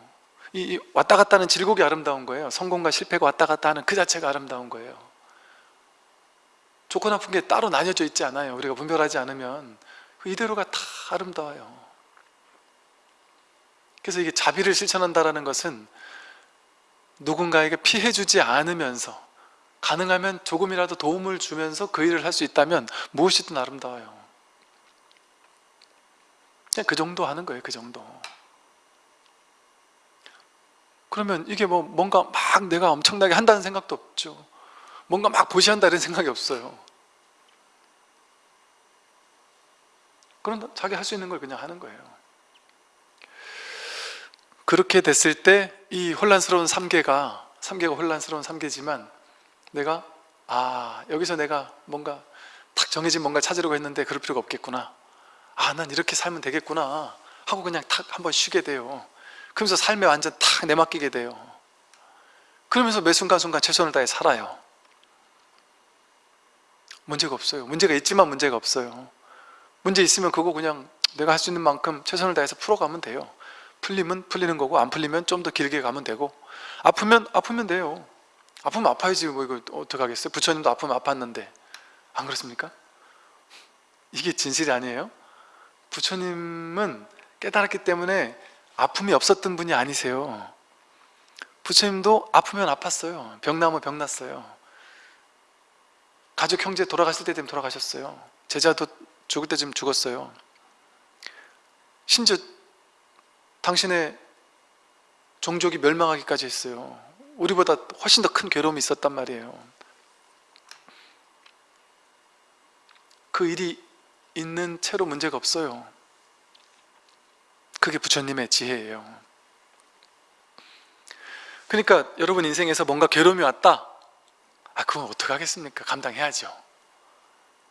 이, 이 왔다 갔다 하는 질곡이 아름다운 거예요. 성공과 실패가 왔다 갔다 하는 그 자체가 아름다운 거예요. 좋고 나쁜 게 따로 나뉘어져 있지 않아요. 우리가 분별하지 않으면 그 이대로가 다 아름다워요. 그래서 이게 자비를 실천한다는 것은 누군가에게 피해주지 않으면서 가능하면 조금이라도 도움을 주면서 그 일을 할 수 있다면 무엇이든 아름다워요. 그 정도 하는 거예요 그 정도 그러면 이게 뭐 뭔가 막 내가 엄청나게 한다는 생각도 없죠. 뭔가 막 보시한다 이런 생각이 없어요. 그런 자기 할 수 있는 걸 그냥 하는 거예요. 그렇게 됐을 때 이 혼란스러운 삼계가 삼계가 혼란스러운 삼계지만 내가 아 여기서 내가 뭔가 탁 정해진 뭔가 찾으려고 했는데 그럴 필요가 없겠구나. 아 난 이렇게 살면 되겠구나 하고 그냥 탁 한번 쉬게 돼요 그러면서 삶에 완전 탁 내맡기게 돼요. 그러면서 매 순간순간 최선을 다해 살아요. 문제가 없어요. 문제가 있지만 문제가 없어요. 문제 있으면 그거 그냥 내가 할 수 있는 만큼 최선을 다해서 풀어가면 돼요. 풀리면 풀리는 거고 안 풀리면 좀 더 길게 가면 되고 아프면 아프면 돼요. 아프면 아파야지 뭐 이거 어떡하겠어요? 부처님도 아프면 아팠는데. 안 그렇습니까? 이게 진실이 아니에요? 부처님은 깨달았기 때문에 아픔이 없었던 분이 아니세요. 부처님도 아프면 아팠어요. 병 나면 병 났어요. 가족 형제 돌아가실 때 되면 돌아가셨어요. 제자도 죽을 때쯤 죽었어요. 심지어 당신의 종족이 멸망하기까지 했어요. 우리보다 훨씬 더 큰 괴로움이 있었단 말이에요. 그 일이 있는 채로 문제가 없어요 그게 부처님의 지혜예요. 그러니까 여러분 인생에서 뭔가 괴로움이 왔다? 아 그건 어떡하겠습니까? 감당해야죠.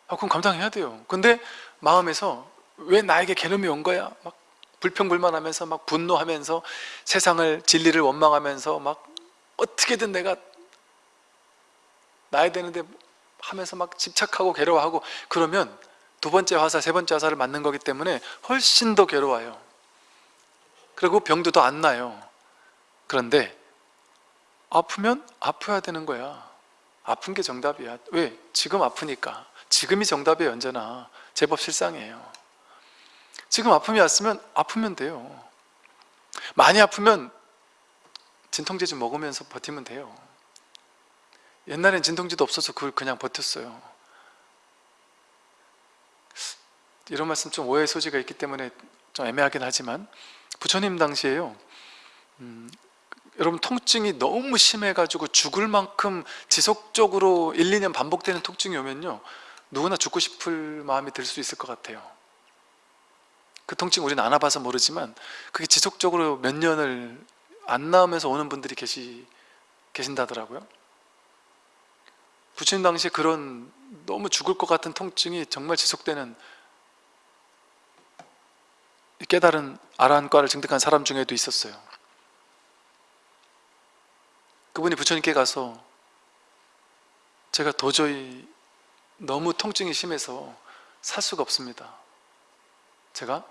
아, 그럼 감당해야 돼요. 근데 마음에서 왜 나에게 괴로움이 온 거야? 막 불평불만하면서 막 분노하면서 세상을 진리를 원망하면서 막 어떻게든 내가 나야 되는데 하면서 막 집착하고 괴로워하고 그러면 두 번째 화살, 세 번째 화살을 맞는 거기 때문에 훨씬 더 괴로워요 그리고 병도 더 안 나요. 그런데 아프면 아파야 되는 거야. 아픈 게 정답이야. 왜? 지금 아프니까. 지금이 정답이에요 언제나. 제법 실상이에요. 지금 아픔이 왔으면 아프면 돼요. 많이 아프면 진통제 좀 먹으면서 버티면 돼요. 옛날엔 진통제도 없어서 그걸 그냥 버텼어요. 이런 말씀 좀 오해의 소지가 있기 때문에 좀 애매하긴 하지만 부처님 당시에요. 음, 여러분 통증이 너무 심해가지고 죽을 만큼 지속적으로 1, 2년 반복되는 통증이 오면요 누구나 죽고 싶을 마음이 들 수 있을 것 같아요. 그 통증 우리는 안 와봐서 모르지만 그게 지속적으로 몇 년을 안 나오면서 오는 분들이 계시, 계신다더라고요. 부처님 당시에 그런 너무 죽을 것 같은 통증이 정말 지속되는 깨달은 아란과를 증득한 사람 중에도 있었어요. 그분이 부처님께 가서 제가 도저히 너무 통증이 심해서 살 수가 없습니다. 제가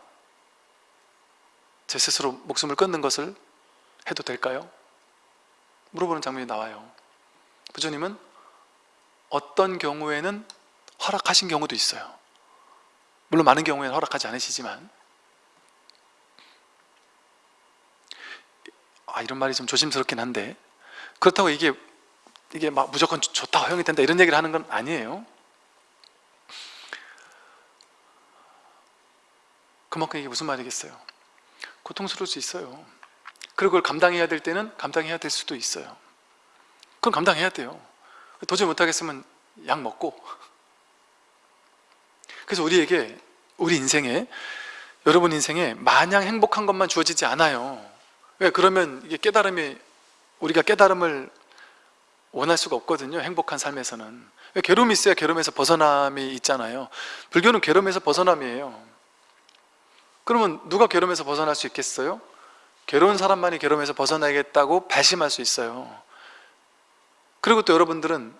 제 스스로 목숨을 끊는 것을 해도 될까요? 물어보는 장면이 나와요. 부처님은 어떤 경우에는 허락하신 경우도 있어요. 물론 많은 경우에는 허락하지 않으시지만 아 이런 말이 좀 조심스럽긴 한데. 그렇다고 이게 이게 막 무조건 좋다 허용이 된다 이런 얘기를 하는 건 아니에요. 그만큼 이게 무슨 말이겠어요? 고통스러울 수 있어요. 그리고 그걸 감당해야 될 때는 감당해야 될 수도 있어요. 그건 감당해야 돼요. 도저히 못하겠으면 약 먹고. 그래서 우리에게 우리 인생에 여러분 인생에 마냥 행복한 것만 주어지지 않아요 왜 그러면 이게 깨달음이 우리가 깨달음을 원할 수가 없거든요 행복한 삶에서는. 왜 괴로움이 있어야 괴로움에서 벗어남이 있잖아요. 불교는 괴로움에서 벗어남이에요. 그러면 누가 괴로움에서 벗어날 수 있겠어요? 괴로운 사람만이 괴로움에서 벗어나겠다고 발심할 수 있어요. 그리고 또 여러분들은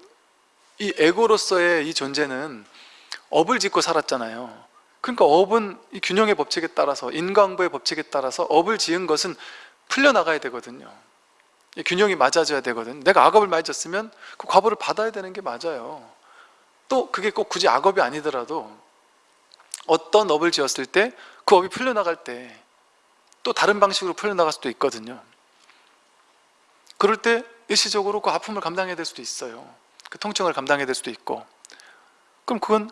이 에고로서의 이 존재는 업을 짓고 살았잖아요. 그러니까 업은 이 균형의 법칙에 따라서 인과응보의 법칙에 따라서 업을 지은 것은 풀려나가야 되거든요. 균형이 맞아져야 되거든 내가 악업을 많이 졌으면 그 과보를 받아야 되는 게 맞아요. 또 그게 꼭 굳이 악업이 아니더라도 어떤 업을 지었을 때 그 업이 풀려나갈 때 또 다른 방식으로 풀려나갈 수도 있거든요. 그럴 때 일시적으로 그 아픔을 감당해야 될 수도 있어요. 그 통증을 감당해야 될 수도 있고. 그럼 그건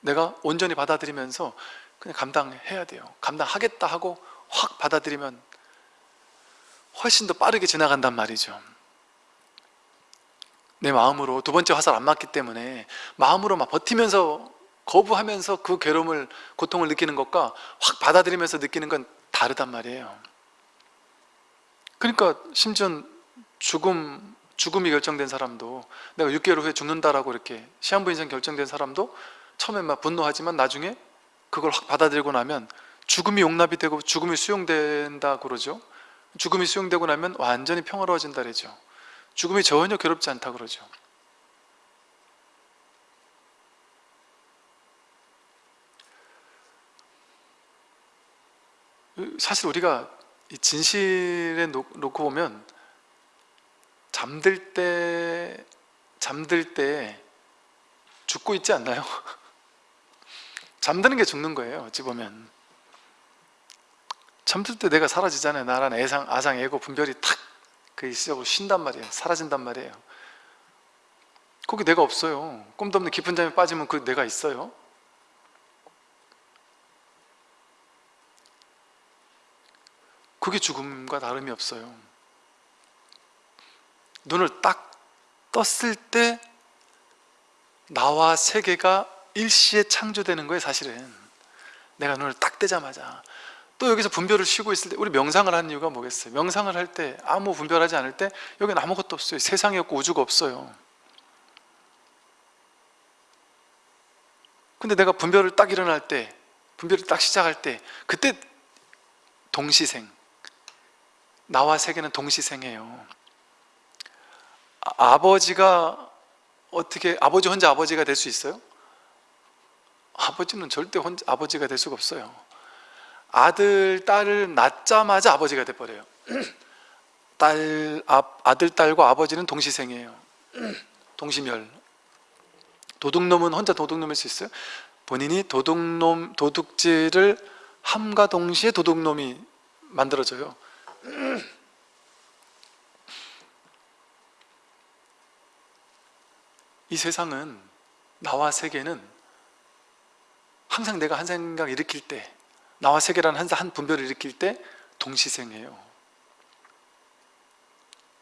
내가 온전히 받아들이면서 그냥 감당해야 돼요. 감당하겠다 하고 확 받아들이면 훨씬 더 빠르게 지나간단 말이죠. 내 마음으로 두 번째 화살 안 맞기 때문에 마음으로 막 버티면서 거부하면서 그 괴로움을 고통을 느끼는 것과 확 받아들이면서 느끼는 건 다르단 말이에요. 그러니까 심지어 죽음, 죽음이 결정된 사람도 내가 6개월 후에 죽는다라고 이렇게 시한부 인생 결정된 사람도 처음에 막 분노하지만 나중에 그걸 확 받아들이고 나면 죽음이 용납이 되고 죽음이 수용된다 그러죠 죽음이 수용되고 나면 완전히 평화로워진다 그러죠. 죽음이 전혀 괴롭지 않다 그러죠. 사실 우리가 진실에 놓고 보면 잠들 때 잠들 때 죽고 있지 않나요? *laughs* 잠드는 게 죽는 거예요 어찌 보면 잠들 때 내가 사라지잖아요. 나란 애상, 아상, 애고, 분별이 탁그 일시적으로 쉰단 말이에요. 사라진단 말이에요. 거기 내가 없어요. 꿈도 없는 깊은 잠에 빠지면 그 내가 있어요. 그게 죽음과 다름이 없어요. 눈을 딱 떴을 때 나와 세계가 일시에 창조되는 거예요 사실은. 내가 눈을 딱 뜨자마자 또 여기서 분별을 쉬고 있을 때 우리 명상을 하는 이유가 뭐겠어요? 명상을 할 때 아무 분별하지 않을 때 여기는 아무것도 없어요 세상이 없고 우주가 없어요 근데 내가 분별을 딱 일어날 때 분별을 딱 시작할 때 그때 동시생 나와 세계는 동시생이에요 아, 아버지가 어떻게 아버지 혼자 아버지가 될 수 있어요? 아버지는 절대 혼자 아버지가 될 수가 없어요 아들, 딸을 낳자마자 아버지가 돼버려요. *clears throat* 딸, 아, 아들, 딸과 아버지는 동시생이에요. *clears throat* 동시멸 도둑놈은 혼자 도둑놈일 수 있어요? 본인이 도둑놈, 도둑질을 함과 동시에 도둑놈이 만들어져요. *clears throat* 이 세상은 나와 세계는 항상 내가 한 생각 일으킬 때 나와 세계라는 한, 한 분별을 일으킬 때 동시생이에요.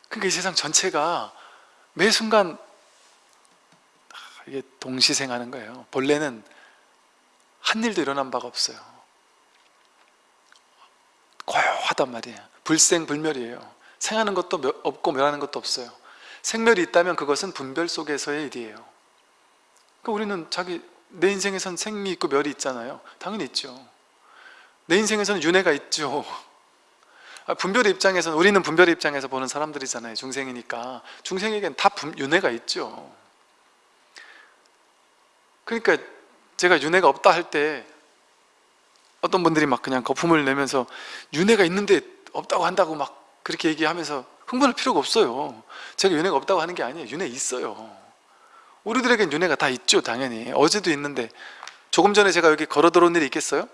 그러니까 이 세상 전체가 매 순간 아, 이게 동시생하는 거예요. 본래는 한 일도 일어난 바가 없어요. 고요하단 말이에요. 불생불멸이에요. 생하는 것도 멸- 없고 멸하는 것도 없어요. 생멸이 있다면 그것은 분별 속에서의 일이에요. 그러니까 우리는 자기 내 인생에선 생이 있고 멸이 있잖아요. 당연히 있죠 내 인생에서는 윤회가 있죠. 아, 분별의 입장에서는 우리는 분별의 입장에서 보는 사람들이잖아요 중생이니까. 중생에겐 다 분- 윤회가 있죠. 그러니까 제가 윤회가 없다 할 때 어떤 분들이 막 그냥 거품을 내면서 윤회가 있는데 없다고 한다고 막 그렇게 얘기하면서 흥분할 필요가 없어요. 제가 윤회가 없다고 하는 게 아니에요. 윤회 있어요. 우리들에겐 윤회가 다 있죠 당연히. 어제도 있는데 조금 전에 제가 여기 걸어 들어온 일이 있겠어요?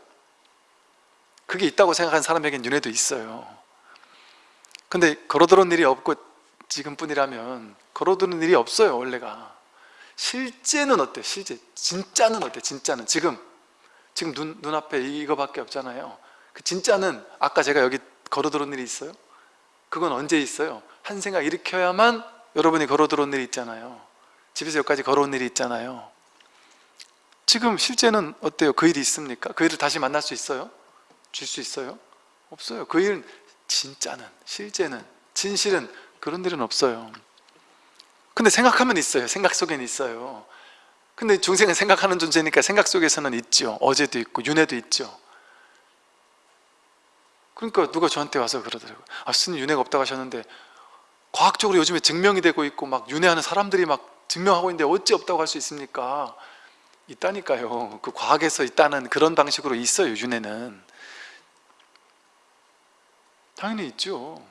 그게 있다고 생각하는 사람에겐 윤회도 있어요 근데 걸어 들어온 일이 없고 지금뿐이라면 걸어 들어온 일이 없어요 원래가 실제는 어때? 실제 진짜는 어때? 진짜는 지금 지금 눈, 눈앞에 이거밖에 없잖아요 그 진짜는 아까 제가 여기 걸어 들어온 일이 있어요? 그건 언제 있어요? 한 생각 일으켜야만 여러분이 걸어 들어온 일이 있잖아요 집에서 여기까지 걸어온 일이 있잖아요 지금 실제는 어때요? 그 일이 있습니까? 그 일을 다시 만날 수 있어요? 줄 수 있어요? 없어요. 그 일은 진짜는 실제는 진실은 그런 일은 없어요. 근데 생각하면 있어요. 생각 속에는 있어요. 근데 중생은 생각하는 존재니까 생각 속에서는 있죠. 어제도 있고 윤회도 있죠. 그러니까 누가 저한테 와서 그러더라고요. 아 스님 윤회가 없다고 하셨는데 과학적으로 요즘에 증명이 되고 있고 막 윤회하는 사람들이 막 증명하고 있는데 어찌 없다고 할 수 있습니까? 있다니까요. 그 과학에서 있다는 그런 방식으로 있어요 윤회는 당연히 있죠.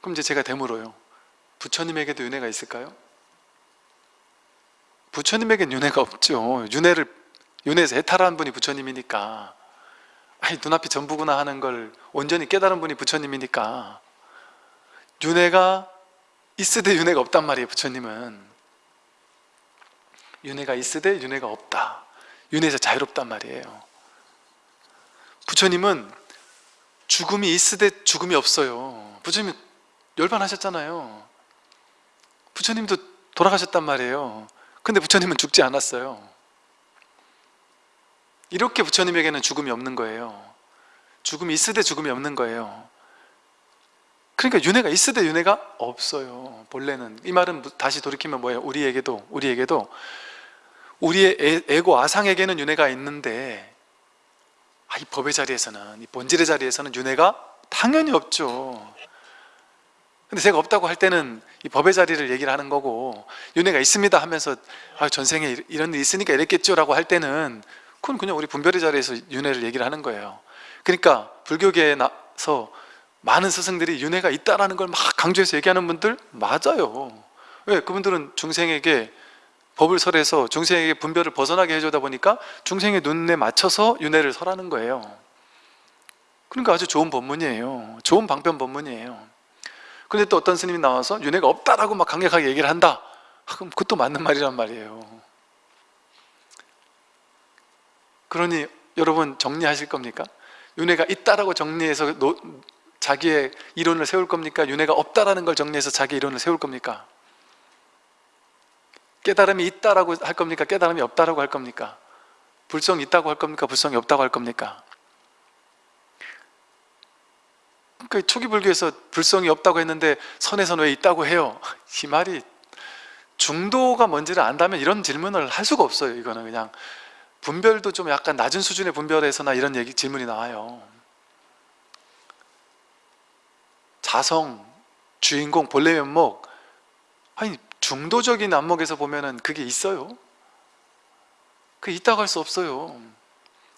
그럼 이제 제가 되물어요. 부처님에게도 윤회가 있을까요? 부처님에겐 윤회가 없죠. 윤회를 윤회에서 해탈한 분이 부처님이니까. 아니 눈앞이 전부구나 하는 걸 온전히 깨달은 분이 부처님이니까. 윤회가 있으되 윤회가 없단 말이에요 부처님은. 윤회가 있으되 윤회가 없다. 윤회에서 자유롭단 말이에요. 부처님은 죽음이 있으되 죽음이 없어요. 부처님 열반하셨잖아요. 부처님도 돌아가셨단 말이에요. 근데 부처님은 죽지 않았어요. 이렇게 부처님에게는 죽음이 없는 거예요. 죽음이 있으되 죽음이 없는 거예요. 그러니까 윤회가 있으되 윤회가 없어요. 본래는. 이 말은 다시 돌이키면 뭐예요? 우리에게도 우리에게도. 우리의 애- 에고 아상에게는 윤회가 있는데 아, 이 법의 자리에서는 이 본질의 자리에서는 윤회가 당연히 없죠. 근데 제가 없다고 할 때는 이 법의 자리를 얘기를 하는 거고 윤회가 있습니다 하면서 아, 전생에 이- 이런 일이 있으니까 이랬겠죠 라고 할 때는 그건 그냥 우리 분별의 자리에서 윤회를 얘기를 하는 거예요. 그러니까 불교계에 나서 많은 스승들이 윤회가 있다라는 걸 막 강조해서 얘기하는 분들 맞아요. 왜? 그분들은 중생에게 법을 설해서 중생에게 분별을 벗어나게 해주다 보니까 중생의 눈에 맞춰서 윤회를 설하는 거예요 그러니까 아주 좋은 법문이에요 좋은 방편 법문이에요 근데 또 어떤 스님이 나와서 윤회가 없다라고 막 강력하게 얘기를 한다 아, 그럼 그것도 맞는 말이란 말이에요 그러니 여러분 정리하실 겁니까? 윤회가 있다라고 정리해서 노- 자기의 이론을 세울 겁니까? 윤회가 없다라는 걸 정리해서 자기 이론을 세울 겁니까? 깨달음이 있다라고 할 겁니까? 깨달음이 없다라고 할 겁니까? 불성이 있다고 할 겁니까? 불성이 없다고 할 겁니까? 그러니까 초기 불교에서 불성이 없다고 했는데 선에서는 왜 있다고 해요? *laughs* 이 말이 중도가 뭔지를 안다면 이런 질문을 할 수가 없어요 이거는 그냥 분별도 좀 약간 낮은 수준의 분별에서나 이런 얘기 질문이 나와요 자성, 주인공, 본래 면목 아니 중도적인 안목에서 보면은 그게 있어요. 그 있다고 할 수 없어요.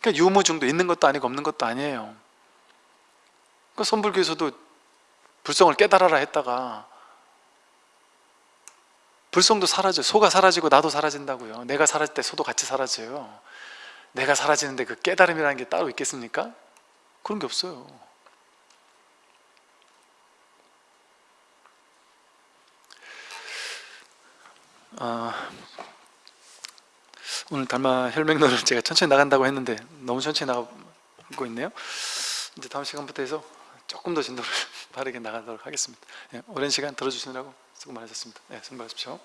그러니까 유무중도 있는 것도 아니고 없는 것도 아니에요. 그 선불교에서도 불성을 깨달아라 했다가 불성도 사라져요 소가 사라지고 나도 사라진다고요. 내가 사라질 때 소도 같이 사라져요. 내가 사라지는데 그 깨달음이라는 게 따로 있겠습니까? 그런 게 없어요 아, 오늘 달마 혈맹론을 제가 천천히 나간다고 했는데 너무 천천히 나가고 있네요. 이제 다음 시간부터 해서 조금 더 진도를 *laughs* 바르게 나가도록 하겠습니다. 예, 오랜 시간 들어주시느라고 수고 많으셨습니다. 네, 수고 많으십시오